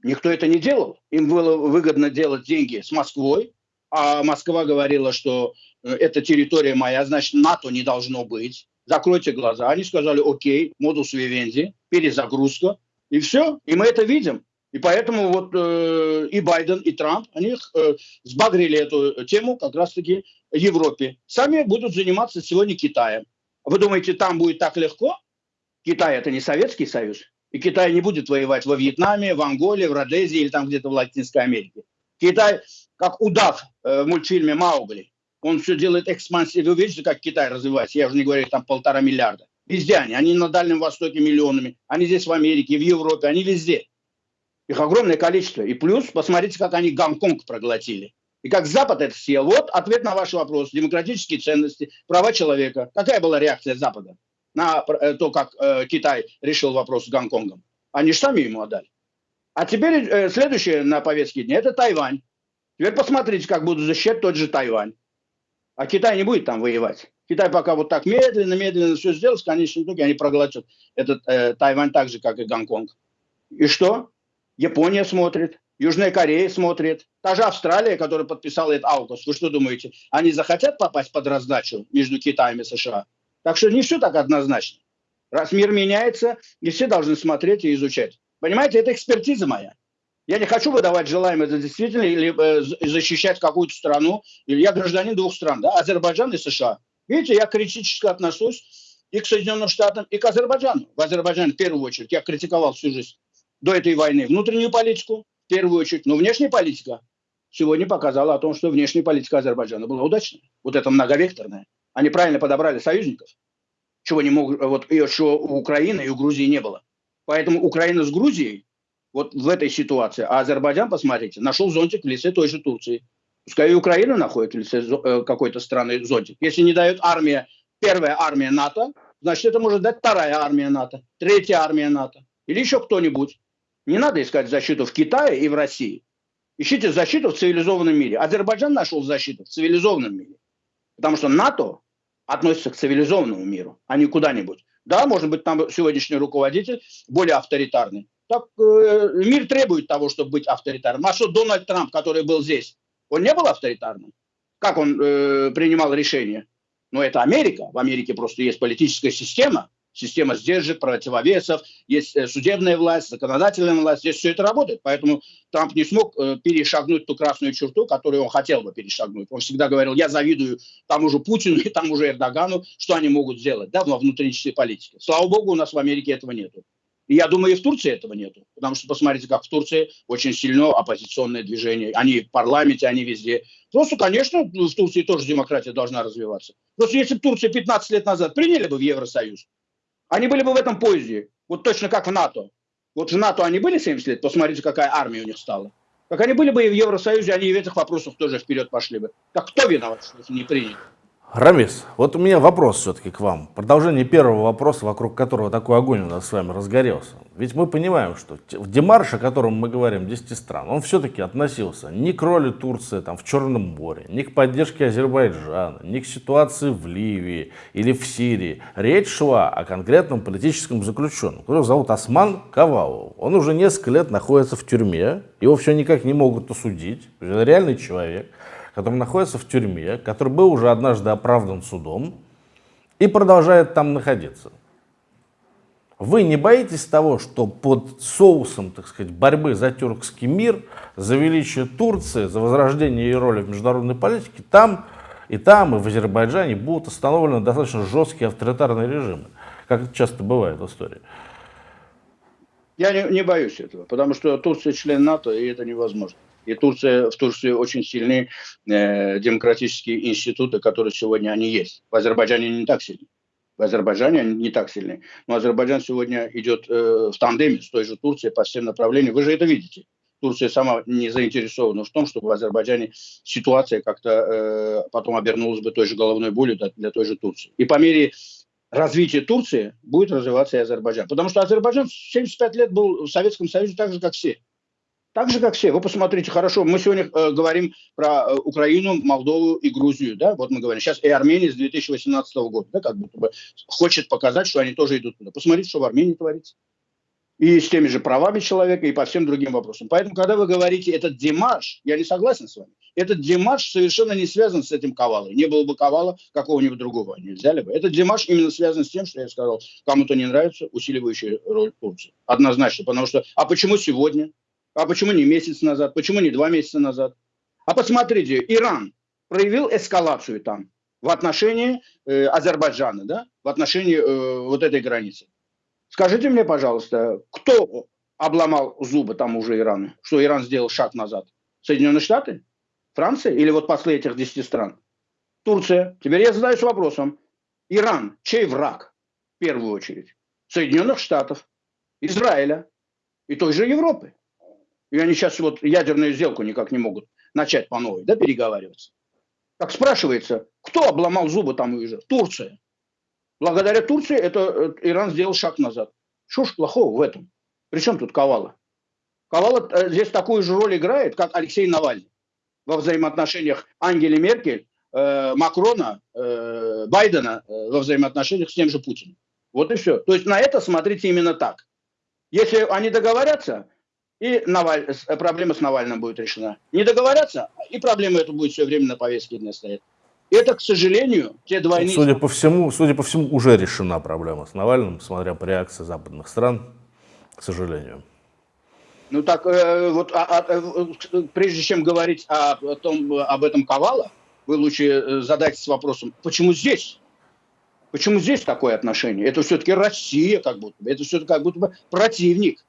Никто это не делал. Им было выгодно делать деньги с Москвой, а Москва говорила, что э, это территория моя, значит, НАТО не должно быть. Закройте глаза. Они сказали, окей, модус вивенди, перезагрузка, и все. И мы это видим. И поэтому вот э, и Байден, и Трамп, они э, сбагрили эту тему как раз-таки Европе. Сами будут заниматься сегодня Китаем. Вы думаете, там будет так легко? Китай это не Советский Союз. И Китай не будет воевать во Вьетнаме, в Анголе, в Родезии или там где-то в Латинской Америке. Китай, как удав э, в мультфильме «Маугли», он все делает экспансию. Вы видите, как Китай развивается? Я уже не говорю, там полтора миллиарда. Везде они. Они на Дальнем Востоке миллионами. Они здесь в Америке, в Европе. Они везде. Их огромное количество. И плюс, посмотрите, как они Гонконг проглотили. И как Запад это съел. Вот ответ на ваш вопрос. Демократические ценности, права человека. Какая была реакция Запада на э, то, как э, Китай решил вопрос с Гонконгом? Они же сами ему отдали. А теперь э, следующее на повестке дня – это Тайвань. Теперь посмотрите, как будут защищать тот же Тайвань. А Китай не будет там воевать. Китай пока вот так медленно-медленно все сделает, в конечном итоге они проглотят этот э, Тайвань так же, как и Гонконг. И что? Япония смотрит, Южная Корея смотрит, та же Австралия, которая подписала этот аукус. Вы что думаете, они захотят попасть под раздачу между Китаем и США? Так что не все так однозначно. Раз мир меняется, не все должны смотреть и изучать. Понимаете, это экспертиза моя. Я не хочу выдавать желаемое за действительно или э, защищать какую-то страну. Или я гражданин двух стран, да, Азербайджан и США. Видите, я критически отношусь и к Соединенным Штатам, и к Азербайджану. В Азербайджане, в первую очередь, я критиковал всю жизнь до этой войны внутреннюю политику, в первую очередь, но внешняя политика сегодня показала о том, что внешняя политика Азербайджана была удачной. Вот это многовекторная. Они правильно подобрали союзников, чего не могут, вот, чего у Украины и у Грузии не было. Поэтому Украина с Грузией вот в этой ситуации. А Азербайджан, посмотрите, нашел зонтик в лице той же Турции. Пускай и Украина находит в лице э, какой-то страны зонтик. Если не дает армия, первая армия НАТО, значит, это может дать вторая армия НАТО, третья армия НАТО или еще кто-нибудь. Не надо искать защиту в Китае и в России. Ищите защиту в цивилизованном мире. Азербайджан нашел защиту в цивилизованном мире. Потому что НАТО относится к цивилизованному миру, а не куда-нибудь. Да, может быть, там сегодняшний руководитель более авторитарный, так э, мир требует того, чтобы быть авторитарным. А что Дональд Трамп, который был здесь, он не был авторитарным? Как он э, принимал решения? Ну, это Америка. В Америке просто есть политическая система, система сдержек, противовесов, есть э, судебная власть, законодательная власть, здесь все это работает. Поэтому Трамп не смог э, перешагнуть ту красную черту, которую он хотел бы перешагнуть. Он всегда говорил, я завидую тому же Путину и тому же Эрдогану, что они могут сделать да, во внутренней политике. Слава богу, у нас в Америке этого нету. И я думаю, и в Турции этого нету. Потому что посмотрите, как в Турции очень сильно оппозиционное движение. Они в парламенте, они везде. Просто, конечно, в Турции тоже демократия должна развиваться. Просто если бы Турция 15 лет назад приняли бы в Евросоюз, они были бы в этом поезде. Вот точно как в НАТО. Вот в НАТО они были 70 лет, посмотрите, какая армия у них стала. Как они были бы и в Евросоюзе, они и в этих вопросах тоже вперед пошли бы. Так кто виноват, что их не приняли? Рамис, вот у меня вопрос все-таки к вам. Продолжение первого вопроса, вокруг которого такой огонь у нас с вами разгорелся. Ведь мы понимаем, что в демарш, о котором мы говорим, 10 стран, он все-таки относился не к роли Турции там, в Черном море, не к поддержке Азербайджана, не к ситуации в Ливии или в Сирии. Речь шла о конкретном политическом заключенном, которого зовут Осман Кавалов. Он уже несколько лет находится в тюрьме, его все никак не могут осудить. Это реальный человек который находится в тюрьме, который был уже однажды оправдан судом и продолжает там находиться. Вы не боитесь того, что под соусом, так сказать, борьбы за тюркский мир, за величие Турции, за возрождение ее роли в международной политике, там и там, и в Азербайджане будут установлены достаточно жесткие авторитарные режимы, как это часто бывает в истории? Я не, не боюсь этого, потому что Турция член НАТО, и это невозможно. И Турция, в Турции очень сильны э, демократические институты, которые сегодня они есть. В Азербайджане не так сильны. В Азербайджане они не так сильны. Но Азербайджан сегодня идет э, в тандеме с той же Турцией по всем направлениям. Вы же это видите. Турция сама не заинтересована в том, чтобы в Азербайджане ситуация как-то э, потом обернулась бы той же головной болью для, для той же Турции. И по мере развития Турции будет развиваться и Азербайджан. Потому что Азербайджан 75 лет был в Советском Союзе так же, как все. Так же, как все. Вы посмотрите, хорошо, мы сегодня э, говорим про э, Украину, Молдову и Грузию, да, вот мы говорим. Сейчас и Армения с 2018 года, да, как будто бы хочет показать, что они тоже идут туда. Посмотрите, что в Армении творится. И с теми же правами человека, и по всем другим вопросам. Поэтому, когда вы говорите, этот демарш, я не согласен с вами. Этот демарш совершенно не связан с этим Ковалой. Не было бы Ковала, какого-нибудь другого они взяли бы. Этот демарш именно связан с тем, что я сказал, кому-то не нравится усиливающая роль Турции. Однозначно. Потому что, а почему сегодня? А почему не месяц назад? Почему не два месяца назад? А посмотрите, Иран проявил эскалацию там в отношении э, Азербайджана, да, в отношении э, вот этой границы. Скажите мне, пожалуйста, кто обломал зубы там уже Ирану? Что Иран сделал шаг назад? Соединенные Штаты? Франция? Или вот после этих 10 стран? Турция. Теперь я задаюсь вопросом. Иран, чей враг? В первую очередь. Соединенных Штатов, Израиля и той же Европы. И они сейчас вот ядерную сделку никак не могут начать по новой, да, переговариваться. Как спрашивается, кто обломал зубы там уже? Турция. Благодаря Турции это э, Иран сделал шаг назад. Что ж плохого в этом? Причем тут Кавала? Кавала э, здесь такую же роль играет, как Алексей Навальный во взаимоотношениях Ангели Меркель, э, Макрона, э, Байдена э, во взаимоотношениях с тем же Путиным. Вот и все. То есть на это смотрите именно так. Если они договорятся, и Наваль... проблема с Навальным будет решена. Не договорятся, и проблема эта будет все время на повестке дня стоять. Это, к сожалению, те двойные... Судя по всему, судя по всему, уже решена проблема с Навальным, смотря по реакции западных стран, к сожалению. Ну так, э, вот а, а, э, прежде чем говорить о, о том, об этом Ковала, вы лучше э, задайтесь вопросом, почему здесь? Почему здесь такое отношение? Это все-таки Россия, как будто бы, это все-таки как будто бы противник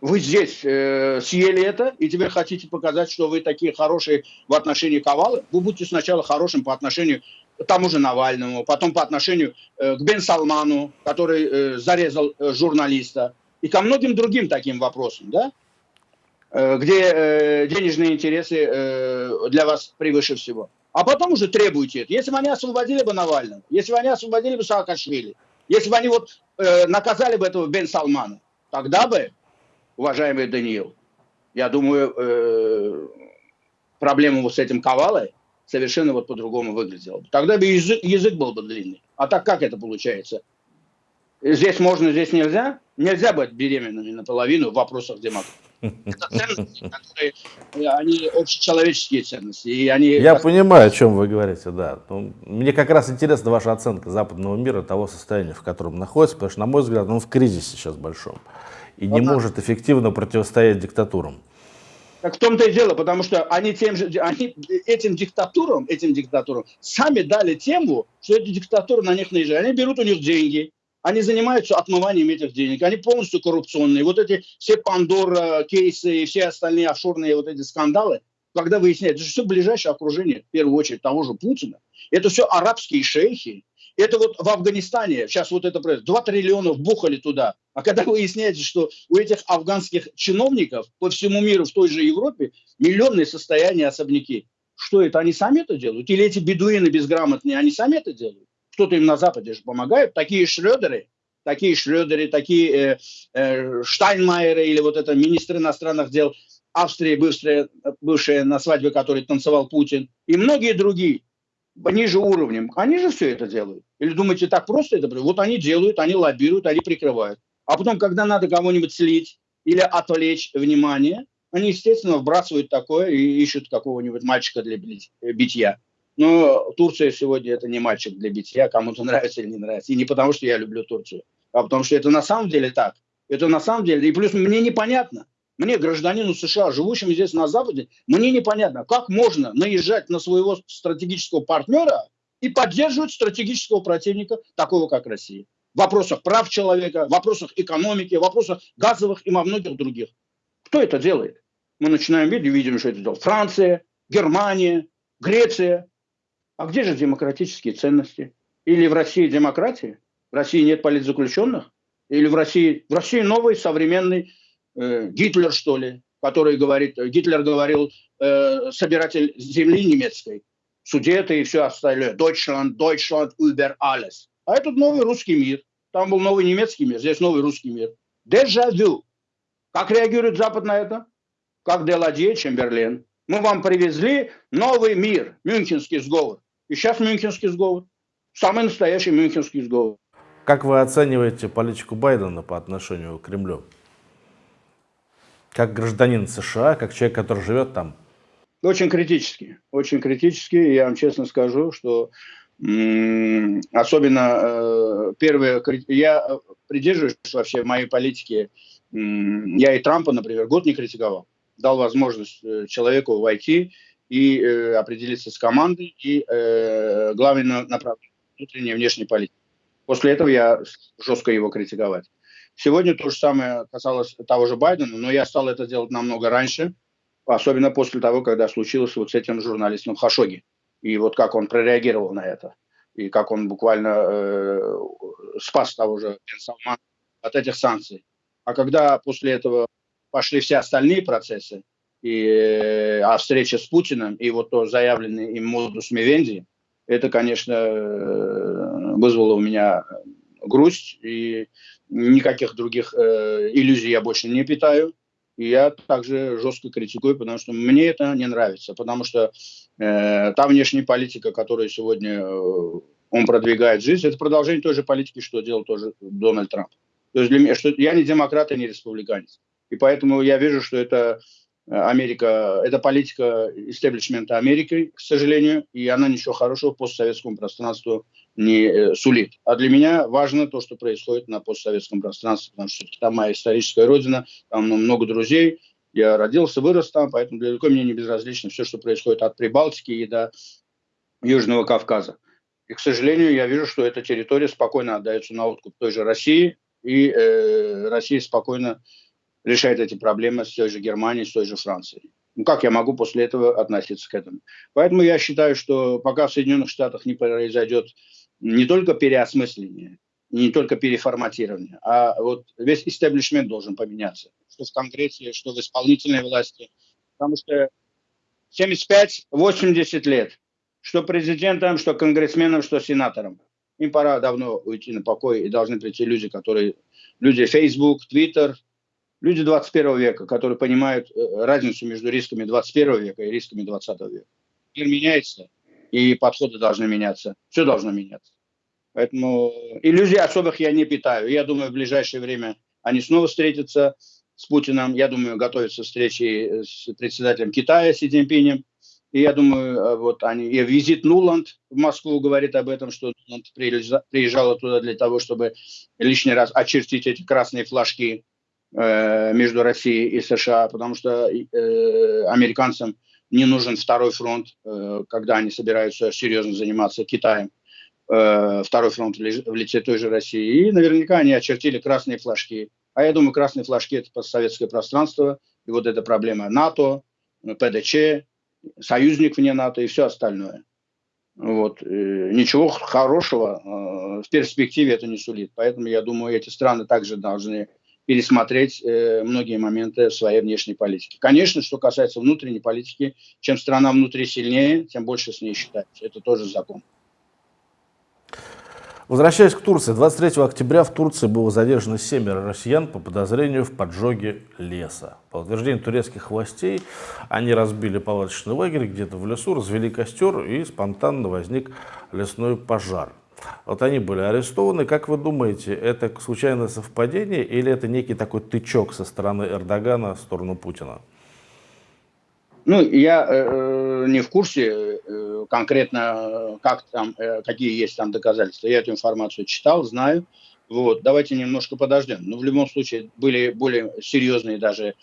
вы здесь э, съели это, и теперь хотите показать, что вы такие хорошие в отношении Ковалы, вы будете сначала хорошим по отношению к тому же Навальному, потом по отношению э, к Бен Салману, который э, зарезал э, журналиста, и ко многим другим таким вопросам, да? Э, где э, денежные интересы э, для вас превыше всего. А потом уже требуйте это. Если бы они освободили бы Навального, если бы они освободили бы Саакашвили, если бы они вот э, наказали бы этого Бен Салмана, тогда бы уважаемый Даниил, я думаю, э, проблема вот с этим ковалой совершенно вот по-другому выглядела. Тогда бы язык, язык был бы длинный. А так как это получается? Здесь можно, здесь нельзя? Нельзя быть беременными наполовину в вопросах демократии. Это ценности, которые, э, они общечеловеческие ценности. И они... Я понимаю, о чем вы говорите, да. Ну, мне как раз интересна ваша оценка западного мира, того состояния, в котором находится, потому что, на мой взгляд, он в кризисе сейчас большом и не Ага. может эффективно противостоять диктатурам. Так в том-то и дело, потому что они, тем же, они этим диктатурам, этим диктатурам сами дали тему, что эти диктатуры на них наезжают. Они берут у них деньги, они занимаются отмыванием этих денег, они полностью коррупционные. Вот эти все Пандора кейсы и все остальные офшорные вот эти скандалы, когда выясняется, что все ближайшее окружение, в первую очередь того же Путина, это все арабские шейхи, это вот в Афганистане, сейчас вот это происходит, 2 триллиона вбухали туда. А когда выясняется, что у этих афганских чиновников по всему миру, в той же Европе, миллионные состояния особняки. Что это, они сами это делают? Или эти бедуины безграмотные, они сами это делают? Кто-то им на Западе же помогает. Такие Шрёдеры, такие Шрёдеры, такие э, э, Штайнмайеры или вот это министр иностранных дел Австрии, бывшая, бывшая на свадьбе, который танцевал Путин, и многие другие ниже уровнем, они же все это делают. Или думаете, так просто это? Вот они делают, они лоббируют, они прикрывают. А потом, когда надо кого-нибудь слить или отвлечь внимание, они, естественно, вбрасывают такое и ищут какого-нибудь мальчика для битья. Но Турция сегодня это не мальчик для битья, кому-то нравится или не нравится. И не потому, что я люблю Турцию, а потому что это на самом деле так. Это на самом деле. И плюс мне непонятно, мне, гражданину США, живущему здесь на Западе, мне непонятно, как можно наезжать на своего стратегического партнера и поддерживать стратегического противника, такого как Россия. В вопросах прав человека, в вопросах экономики, в вопросах газовых и во многих других. Кто это делает? Мы начинаем видеть, видим, что это делает Франция, Германия, Греция. А где же демократические ценности? Или в России демократия? В России нет политзаключенных? Или в России, в России новый современный э, Гитлер, что ли, который говорит, Гитлер говорил, э, собиратель земли немецкой, судеты и все остальное. Deutschland, Deutschland über alles. А этот новый русский мир. Там был новый немецкий мир, здесь новый русский мир. Дежавю. Как реагирует Запад на это? Как Деладье, Чемберлен. Мы вам привезли новый мир, Мюнхенский сговор. И сейчас Мюнхенский сговор. Самый настоящий Мюнхенский сговор. Как вы оцениваете политику Байдена по отношению к Кремлю? Как гражданин США, как человек, который живет там? Очень критически, очень критически. Я вам честно скажу, что особенно э, первое, я придерживаюсь вообще моей политики, я и Трампа, например, год не критиковал. Дал возможность э, человеку войти и э, определиться с командой и э, главное направление внутренней и внешней политики. После этого я жестко его критиковать. Сегодня то же самое касалось того же Байдена, но я стал это делать намного раньше, особенно после того, когда случилось вот с этим журналистом Хашоги. И вот как он прореагировал на это, и как он буквально э, спас того же Бен от этих санкций. А когда после этого пошли все остальные процессы, и, э, а встреча с Путиным, и вот то заявленный им модус Мивенди, это, конечно, э, вызвало у меня грусть, и никаких других э, иллюзий я больше не питаю. И я также жестко критикую, потому что мне это не нравится, потому что э, та внешняя политика, которую сегодня э, он продвигает жизнь, это продолжение той же политики, что делал тоже Дональд Трамп. То есть для меня, что я не демократ и не республиканец. И поэтому я вижу, что это Америка, это политика истеблишмента Америки, к сожалению, и она ничего хорошего постсоветскому пространству не э, сулит. А для меня важно то, что происходит на постсоветском пространстве, потому что там моя историческая родина, там много друзей, я родился, вырос там, поэтому далеко мне не безразлично все, что происходит от Прибалтики и до Южного Кавказа. И, к сожалению, я вижу, что эта территория спокойно отдается на откуп той же России, и э, Россия спокойно решает эти проблемы с той же Германией, с той же Францией. Ну, как я могу после этого относиться к этому? Поэтому я считаю, что пока в Соединенных Штатах не произойдет не только переосмысление, не только переформатирование, а вот весь истеблишмент должен поменяться. Что в Конгрессе, что в исполнительной власти. Потому что 75-80 лет, что президентам, что конгрессменам, что сенаторам. Им пора давно уйти на покой, и должны прийти люди, которые... Люди Facebook, Twitter, Люди 21 века, которые понимают э, разницу между рисками 21 века и рисками 20 века. Мир меняется, и подходы должны меняться. Все должно меняться. Поэтому иллюзий особых я не питаю. Я думаю, в ближайшее время они снова встретятся с Путиным. Я думаю, готовятся встречи с председателем Китая Си Цзиньпинем. И я думаю, э, вот они, и визит Нуланд в Москву говорит об этом, что Нуланд приезжала туда для того, чтобы лишний раз очертить эти красные флажки Э, между Россией и США, потому что э, американцам не нужен второй фронт, э, когда они собираются серьезно заниматься Китаем. Э, второй фронт в, лице той же России. И наверняка они очертили красные флажки. А я думаю, красные флажки – это постсоветское пространство, и вот эта проблема НАТО, ПДЧ, союзник вне НАТО и все остальное. Вот. Э, ничего хорошего в перспективе это не сулит. Поэтому я думаю, эти страны также должны пересмотреть э, многие моменты своей внешней политики. Конечно, что касается внутренней политики, чем страна внутри сильнее, тем больше с ней считается. Это тоже закон. Возвращаясь к Турции, 23 октября в Турции было задержано семеро россиян по подозрению в поджоге леса. По утверждению турецких властей, они разбили палаточный лагерь где-то в лесу, развели костер и спонтанно возник лесной пожар. Вот они были арестованы. Как вы думаете, это случайное совпадение или это некий такой тычок со стороны Эрдогана в сторону Путина? Ну, я э, не в курсе э, конкретно, как там, э, какие есть там доказательства. Я эту информацию читал, знаю. Вот, давайте немножко подождем. Но в любом случае были более серьезные даже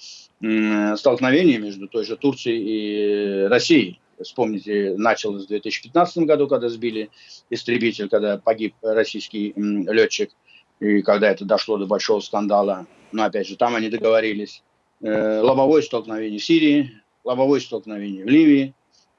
э, столкновения между той же Турцией и Россией вспомните, началось в 2015 году, когда сбили истребитель, когда погиб российский летчик, и когда это дошло до большого скандала. Но опять же, там они договорились. Э, лобовое столкновение в Сирии, лобовое столкновение в Ливии,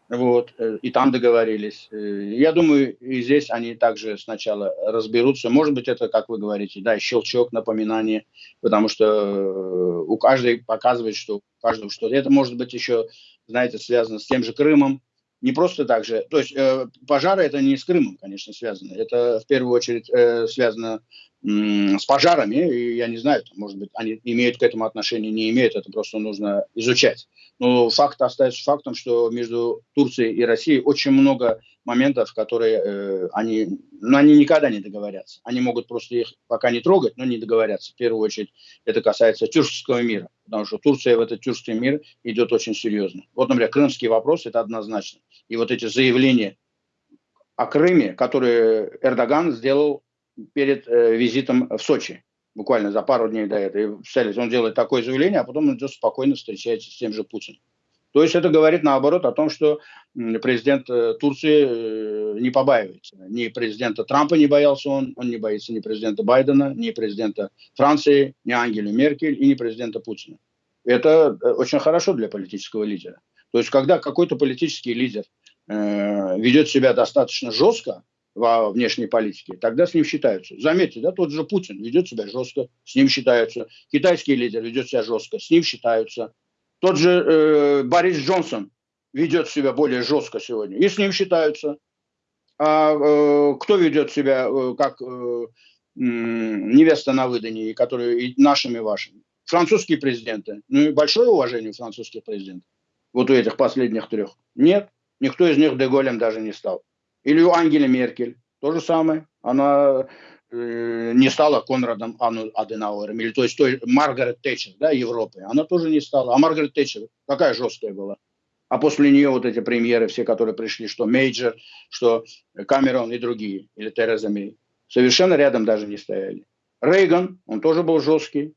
вот, э, и там договорились. Э, я думаю, и здесь они также сначала разберутся. Может быть, это, как вы говорите, да, щелчок, напоминание, потому что у каждой показывает, что у каждого что-то. Это может быть еще знаете, связано с тем же Крымом. Не просто так же. То есть э, пожары это не с Крымом, конечно, связано. Это в первую очередь э, связано с пожарами, и я не знаю, может быть, они имеют к этому отношение, не имеют, это просто нужно изучать. Но факт остается фактом, что между Турцией и Россией очень много моментов, которые э, они, ну, они никогда не договорятся. Они могут просто их пока не трогать, но не договорятся. В первую очередь это касается тюркского мира, потому что Турция в этот тюркский мир идет очень серьезно. Вот, например, крымский вопрос, это однозначно. И вот эти заявления о Крыме, которые Эрдоган сделал перед э, визитом в Сочи, буквально за пару дней до этого. И он делает такое заявление, а потом он идет спокойно встречается с тем же Путиным. То есть это говорит наоборот о том, что президент э, Турции не побаивается. Ни президента Трампа не боялся он, он не боится ни президента Байдена, ни президента Франции, ни Ангели Меркель и ни президента Путина. Это очень хорошо для политического лидера. То есть, когда какой-то политический лидер э, ведет себя достаточно жестко, во внешней политике, тогда с ним считаются. Заметьте, да, тот же Путин ведет себя жестко, с ним считаются. Китайский лидер ведет себя жестко, с ним считаются. Тот же э, Борис Джонсон ведет себя более жестко сегодня, и с ним считаются. А э, кто ведет себя э, как э, невеста на выдании, которые и нашими, и вашими? Французские президенты. Ну и большое уважение французских президентов. Вот у этих последних трех. Нет, никто из них де Голлем даже не стал. Или у Ангеле Меркель. То же самое. Она э, не стала Конрадом Аденауэром. Или то есть той Маргарет Тэтчер, да, Европы. Она тоже не стала. А Маргарет Тэтчер какая жесткая была. А после нее вот эти премьеры, все, которые пришли, что Мейджор, что Камерон и другие, или Тереза Мей, совершенно рядом даже не стояли. Рейган, он тоже был жесткий,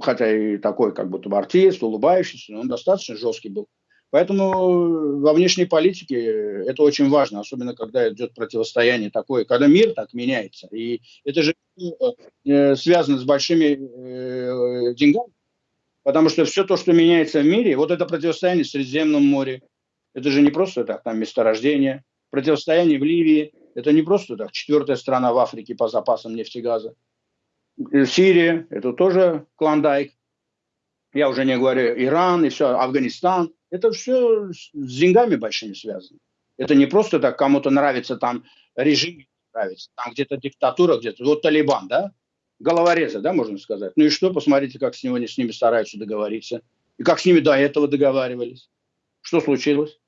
хотя и такой как будто бы артист, улыбающийся, но он достаточно жесткий был. Поэтому во внешней политике это очень важно, особенно когда идет противостояние такое, когда мир так меняется. И это же э, связано с большими э, деньгами, потому что все то, что меняется в мире, вот это противостояние в Средиземном море, это же не просто так, там месторождение, противостояние в Ливии, это не просто так, четвертая страна в Африке по запасам нефтегаза. Э, Сирия, это тоже клондайк, я уже не говорю Иран и все, Афганистан – это все с деньгами большими связано. Это не просто так, кому-то нравится там режим, нравится, там где-то диктатура, где-то, вот Талибан, да, головорезы, да, можно сказать. Ну и что, посмотрите, как с, него, с ними стараются договориться, и как с ними до этого договаривались. Что случилось?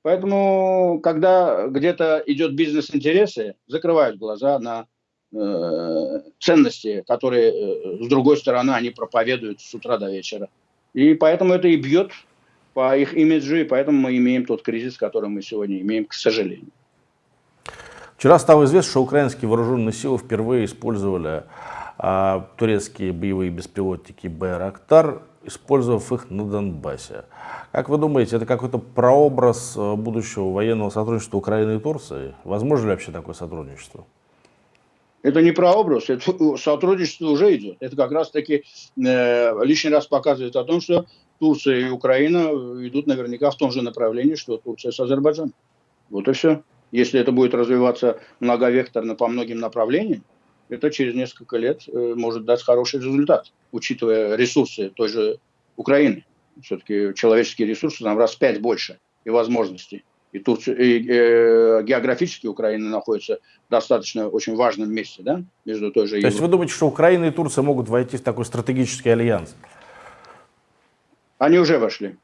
Поэтому, когда где-то идет бизнес-интересы, закрывают глаза на э, ценности, которые, э, с другой стороны, они проповедуют с утра до вечера. И поэтому это и бьет по их имиджу, и поэтому мы имеем тот кризис, который мы сегодня имеем, к сожалению. Вчера стало известно, что украинские вооруженные силы впервые использовали а, турецкие боевые беспилотники «Байрактар», использовав их на Донбассе. Как вы думаете, это какой-то прообраз э, будущего военного сотрудничества Украины и Турции? Возможно ли вообще такое сотрудничество? Это не прообраз, это сотрудничество уже идет. Это как раз-таки э, лишний раз показывает о том, что Турция и Украина идут наверняка в том же направлении, что Турция с Азербайджаном. Вот и все. Если это будет развиваться многовекторно по многим направлениям, это через несколько лет э, может дать хороший результат, учитывая ресурсы той же Украины. Все-таки человеческие ресурсы там раз в пять больше и возможностей. И, Турция, и э, географически Украина находится в достаточно очень важном месте, да, между той же. То есть вы думаете, что Украина и Турция могут войти в такой стратегический альянс? Они уже вошли.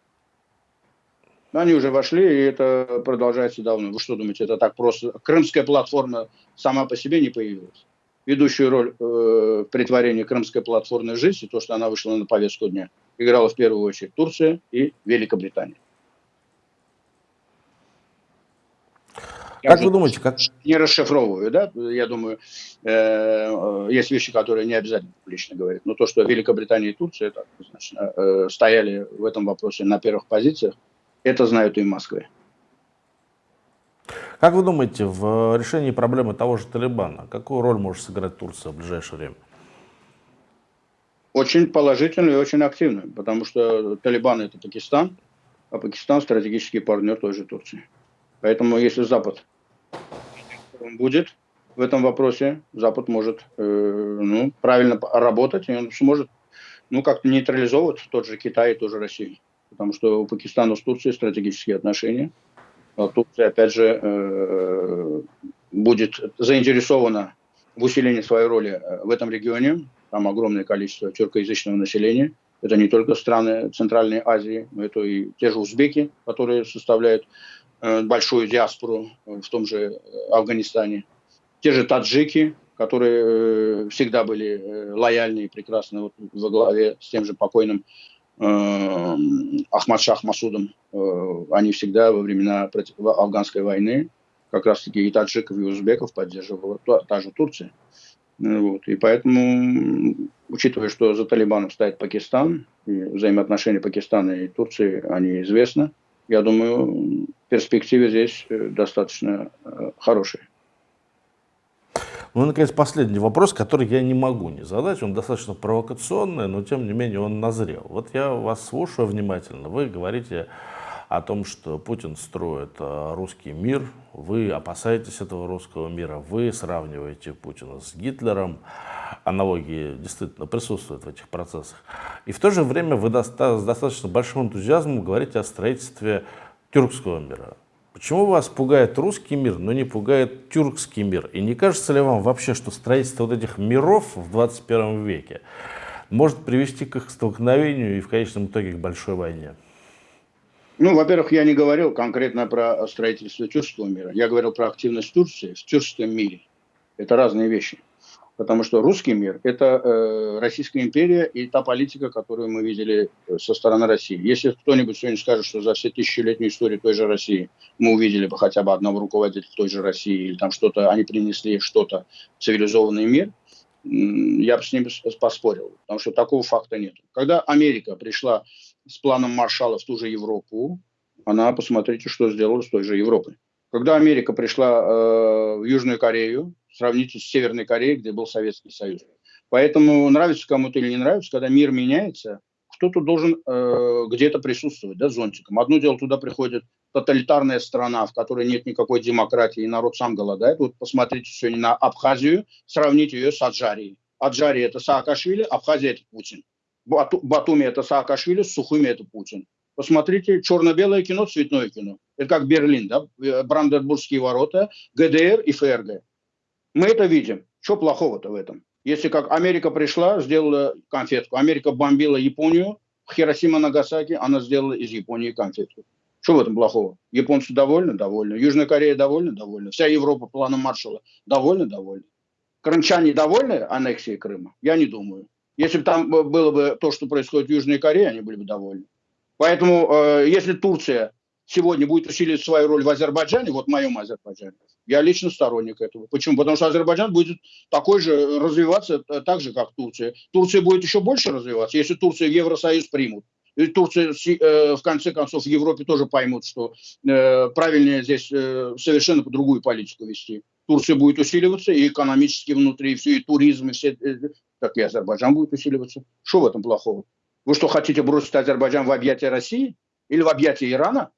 Они уже вошли, и это продолжается давно. Вы что думаете, это так просто? Крымская платформа сама по себе не появилась. Ведущую роль э, в притворении крымской платформы в жизнь, то, что она вышла на повестку дня, играла в первую очередь Турция и Великобритания. Я как вы думаете, как... Не расшифровываю, да? Я думаю, э, есть вещи, которые не обязательно публично говорить. Но то, что Великобритания и Турция так, значит, э, стояли в этом вопросе на первых позициях, это знают и в Москве. Как вы думаете, в решении проблемы того же Талибана, какую роль может сыграть Турция в ближайшее время? Очень положительную и очень активную, потому что Талибан это Пакистан, а Пакистан стратегический партнер той же Турции. Поэтому если Запад будет в этом вопросе, Запад может э, ну, правильно работать, и он сможет ну, как-то нейтрализовывать тот же Китай и ту же Россию. Потому что у Пакистана с Турцией стратегические отношения. А Турция, опять же, э, будет заинтересована в усилении своей роли э, в этом регионе. Там огромное количество тюркоязычного населения. Это не только страны Центральной Азии, но это и те же узбеки, которые составляют большую диаспору в том же э, Афганистане. Те же таджики, которые э, всегда были лояльны и прекрасны вот во главе с тем же покойным э, Ахмад Шах Масудом. они всегда во времена афганской войны как раз-таки и таджиков, и узбеков поддерживала та, та же Турция. Вот. И поэтому, учитывая, что за Талибаном стоит Пакистан, и взаимоотношения Пакистана и Турции, они известны, я думаю, перспективы здесь э, достаточно э, хорошие. Ну и, наконец, последний вопрос, который я не могу не задать. Он достаточно провокационный, но, тем не менее, он назрел. Вот я вас слушаю внимательно. Вы говорите о том, что Путин строит э, русский мир. Вы опасаетесь этого русского мира. Вы сравниваете Путина с Гитлером. Аналогии действительно присутствуют в этих процессах. И в то же время вы с достаточно большим энтузиазмом говорите о строительстве тюркского мира. Почему вас пугает русский мир, но не пугает тюркский мир? И не кажется ли вам вообще, что строительство вот этих миров в 21 веке может привести к их столкновению и в конечном итоге к большой войне? Ну, во-первых, я не говорил конкретно про строительство тюркского мира. Я говорил про активность Турции в тюркском мире. Это разные вещи. Потому что русский мир – это э, Российская империя и та политика, которую мы видели э, со стороны России. Если кто-нибудь сегодня скажет, что за все тысячелетнюю историю той же России мы увидели бы хотя бы одного руководителя той же России, или там что-то, они принесли что-то в цивилизованный мир, я бы с ним поспорил, потому что такого факта нет. Когда Америка пришла с планом Маршала в ту же Европу, она, посмотрите, что сделала с той же Европой. Когда Америка пришла э, в Южную Корею, сравните с Северной Кореей, где был Советский Союз. Поэтому нравится кому-то или не нравится, когда мир меняется, кто-то должен э, где-то присутствовать, да, зонтиком. Одно дело, туда приходит тоталитарная страна, в которой нет никакой демократии, и народ сам голодает. Вот посмотрите сегодня на Абхазию, сравните ее с Аджарией. Аджария – это Саакашвили, Абхазия – это Путин. Бату, Батуми – это Саакашвили, Сухуми – это Путин. Посмотрите черно-белое кино, цветное кино. Это как Берлин, да? Э, Бранденбургские ворота, ГДР и ФРГ. Мы это видим. Что плохого-то в этом? Если как Америка пришла, сделала конфетку. Америка бомбила Японию, Хиросима, Нагасаки, она сделала из Японии конфетку. Что в этом плохого? Японцы довольны? Довольны. Южная Корея довольна? Довольна. Вся Европа планом Маршала довольна? Довольна. Крымчане довольны аннексией Крыма? Я не думаю. Если бы там было бы то, что происходит в Южной Корее, они были бы довольны. Поэтому, э, если Турция сегодня будет усиливать свою роль в Азербайджане, вот в моем Азербайджане, я лично сторонник этого. Почему? Потому что Азербайджан будет такой же развиваться э, так же, как Турция. Турция будет еще больше развиваться, если Турция в Евросоюз примут. И Турция э, в конце концов в Европе тоже поймут, что э, правильнее здесь совершенно по другую политику вести. Турция будет усиливаться и экономически внутри, и все, и туризм, и все, так и Азербайджан будет усиливаться. Что в этом плохого? Вы что, хотите бросить Азербайджан в объятия России или в объятия Ирана?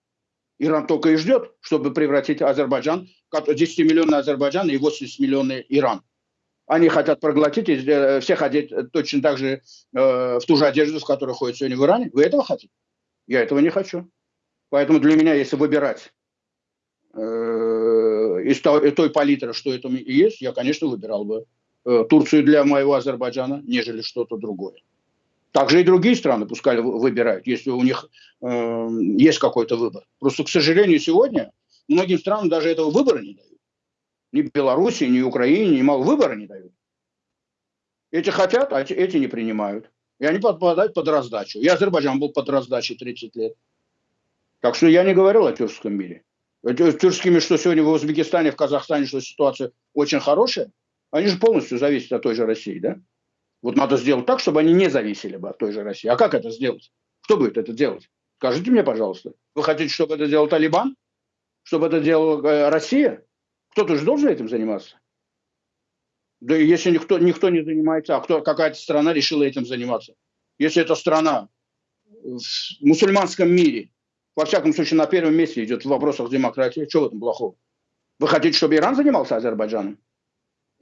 Иран только и ждет, чтобы превратить Азербайджан, 10-миллионный Азербайджан и 80-миллионный Иран. Они хотят проглотить и э, всех одеть э, точно так же э, в ту же одежду, в которой ходят сегодня в Иране. Вы этого хотите? Я этого не хочу. Поэтому для меня, если выбирать э, из той, той палитры, что это есть, я, конечно, выбирал бы э, Турцию для моего Азербайджана, нежели что-то другое. Также и другие страны пускай выбирают, если у них э, есть какой-то выбор. Просто, к сожалению, сегодня многим странам даже этого выбора не дают. Ни Белоруссии, ни Украине, ни мало выбора не дают. Эти хотят, а эти не принимают. И они попадают под раздачу. И Азербайджан был под раздачей 30 лет. Так что я не говорил о тюркском мире. Тюркскими, что сегодня в Узбекистане, в Казахстане, что ситуация очень хорошая, они же полностью зависят от той же России, да? Вот надо сделать так, чтобы они не зависели бы от той же России. А как это сделать? Кто будет это делать? Скажите мне, пожалуйста. Вы хотите, чтобы это делал Талибан? Чтобы это делала э, Россия? Кто-то же должен этим заниматься. Да если никто, никто не занимается, а кто, какая-то страна решила этим заниматься. Если эта страна в мусульманском мире, во всяком случае, на первом месте идет в вопросах демократии, что в этом плохого? Вы хотите, чтобы Иран занимался Азербайджаном?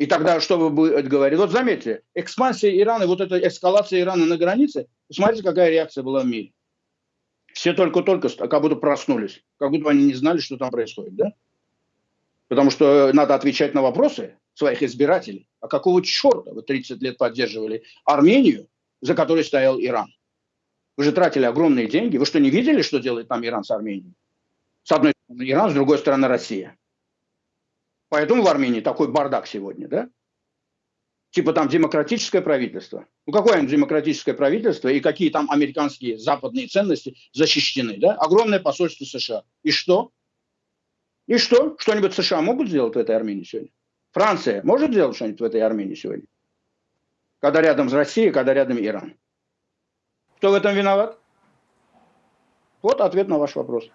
И тогда что вы будете говорить? Вот заметьте, экспансия Ирана, вот эта эскалация Ирана на границе, смотрите, какая реакция была в мире. Все только-только как будто проснулись, как будто они не знали, что там происходит, да? Потому что надо отвечать на вопросы своих избирателей. А какого черта вы 30 лет поддерживали Армению, за которой стоял Иран? Вы же тратили огромные деньги. Вы что, не видели, что делает там Иран с Арменией? С одной стороны Иран, с другой стороны Россия. Поэтому в Армении такой бардак сегодня, да? Типа там демократическое правительство. Ну какое оно демократическое правительство и какие там американские западные ценности защищены, да? Огромное посольство США. И что? И что? Что-нибудь США могут сделать в этой Армении сегодня? Франция может сделать что-нибудь в этой Армении сегодня? Когда рядом с Россией, когда рядом Иран. Кто в этом виноват? Вот ответ на ваш вопрос.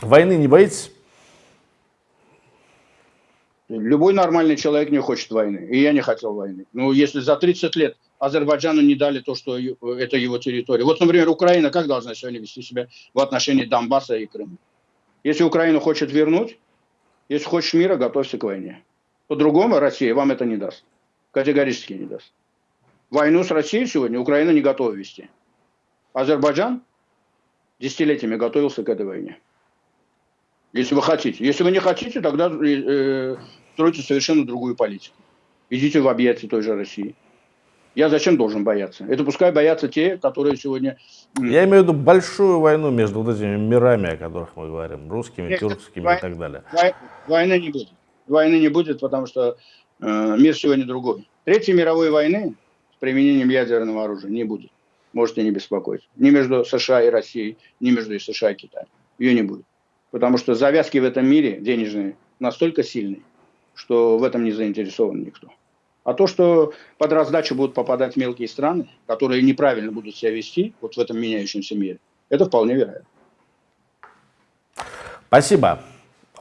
Войны не боитесь? Любой нормальный человек не хочет войны. И я не хотел войны. Ну, если за 30 лет Азербайджану не дали то, что это его территория. Вот, например, Украина как должна сегодня вести себя в отношении Донбасса и Крыма? Если Украина хочет вернуть, если хочешь мира, готовься к войне. По-другому Россия вам это не даст. Категорически не даст. Войну с Россией сегодня Украина не готова вести. Азербайджан десятилетиями готовился к этой войне. Если вы хотите. Если вы не хотите, тогда э, стройте совершенно другую политику. Идите в объятия той же России. Я зачем должен бояться? Это пускай боятся те, которые сегодня... Я имею в виду большую войну между вот этими мирами, о которых мы говорим, русскими, Нет, тюркскими вой... и так далее. Вой... Войны не будет. Войны не будет, потому что э, мир сегодня другой. Третьей мировой войны с применением ядерного оружия не будет. Можете не беспокоиться. Ни между США и Россией, ни между США и Китаем. Ее не будет. Потому что завязки в этом мире денежные настолько сильные, что в этом не заинтересован никто. А то, что под раздачу будут попадать мелкие страны, которые неправильно будут себя вести вот в этом меняющемся мире, это вполне вероятно. Спасибо.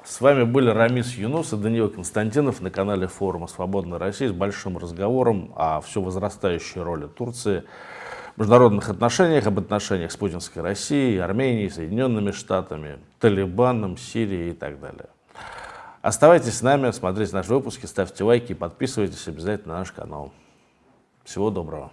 С вами были Рамис Юнус и Даниил Константинов на канале форума «Свободная Россия» с большим разговором о все возрастающей роли Турции в международных отношениях, об отношениях с путинской Россией, Арменией, Соединенными Штатами, Талибаном, Сирией и так далее. Оставайтесь с нами, смотрите наши выпуски, ставьте лайки, подписывайтесь обязательно на наш канал. Всего доброго.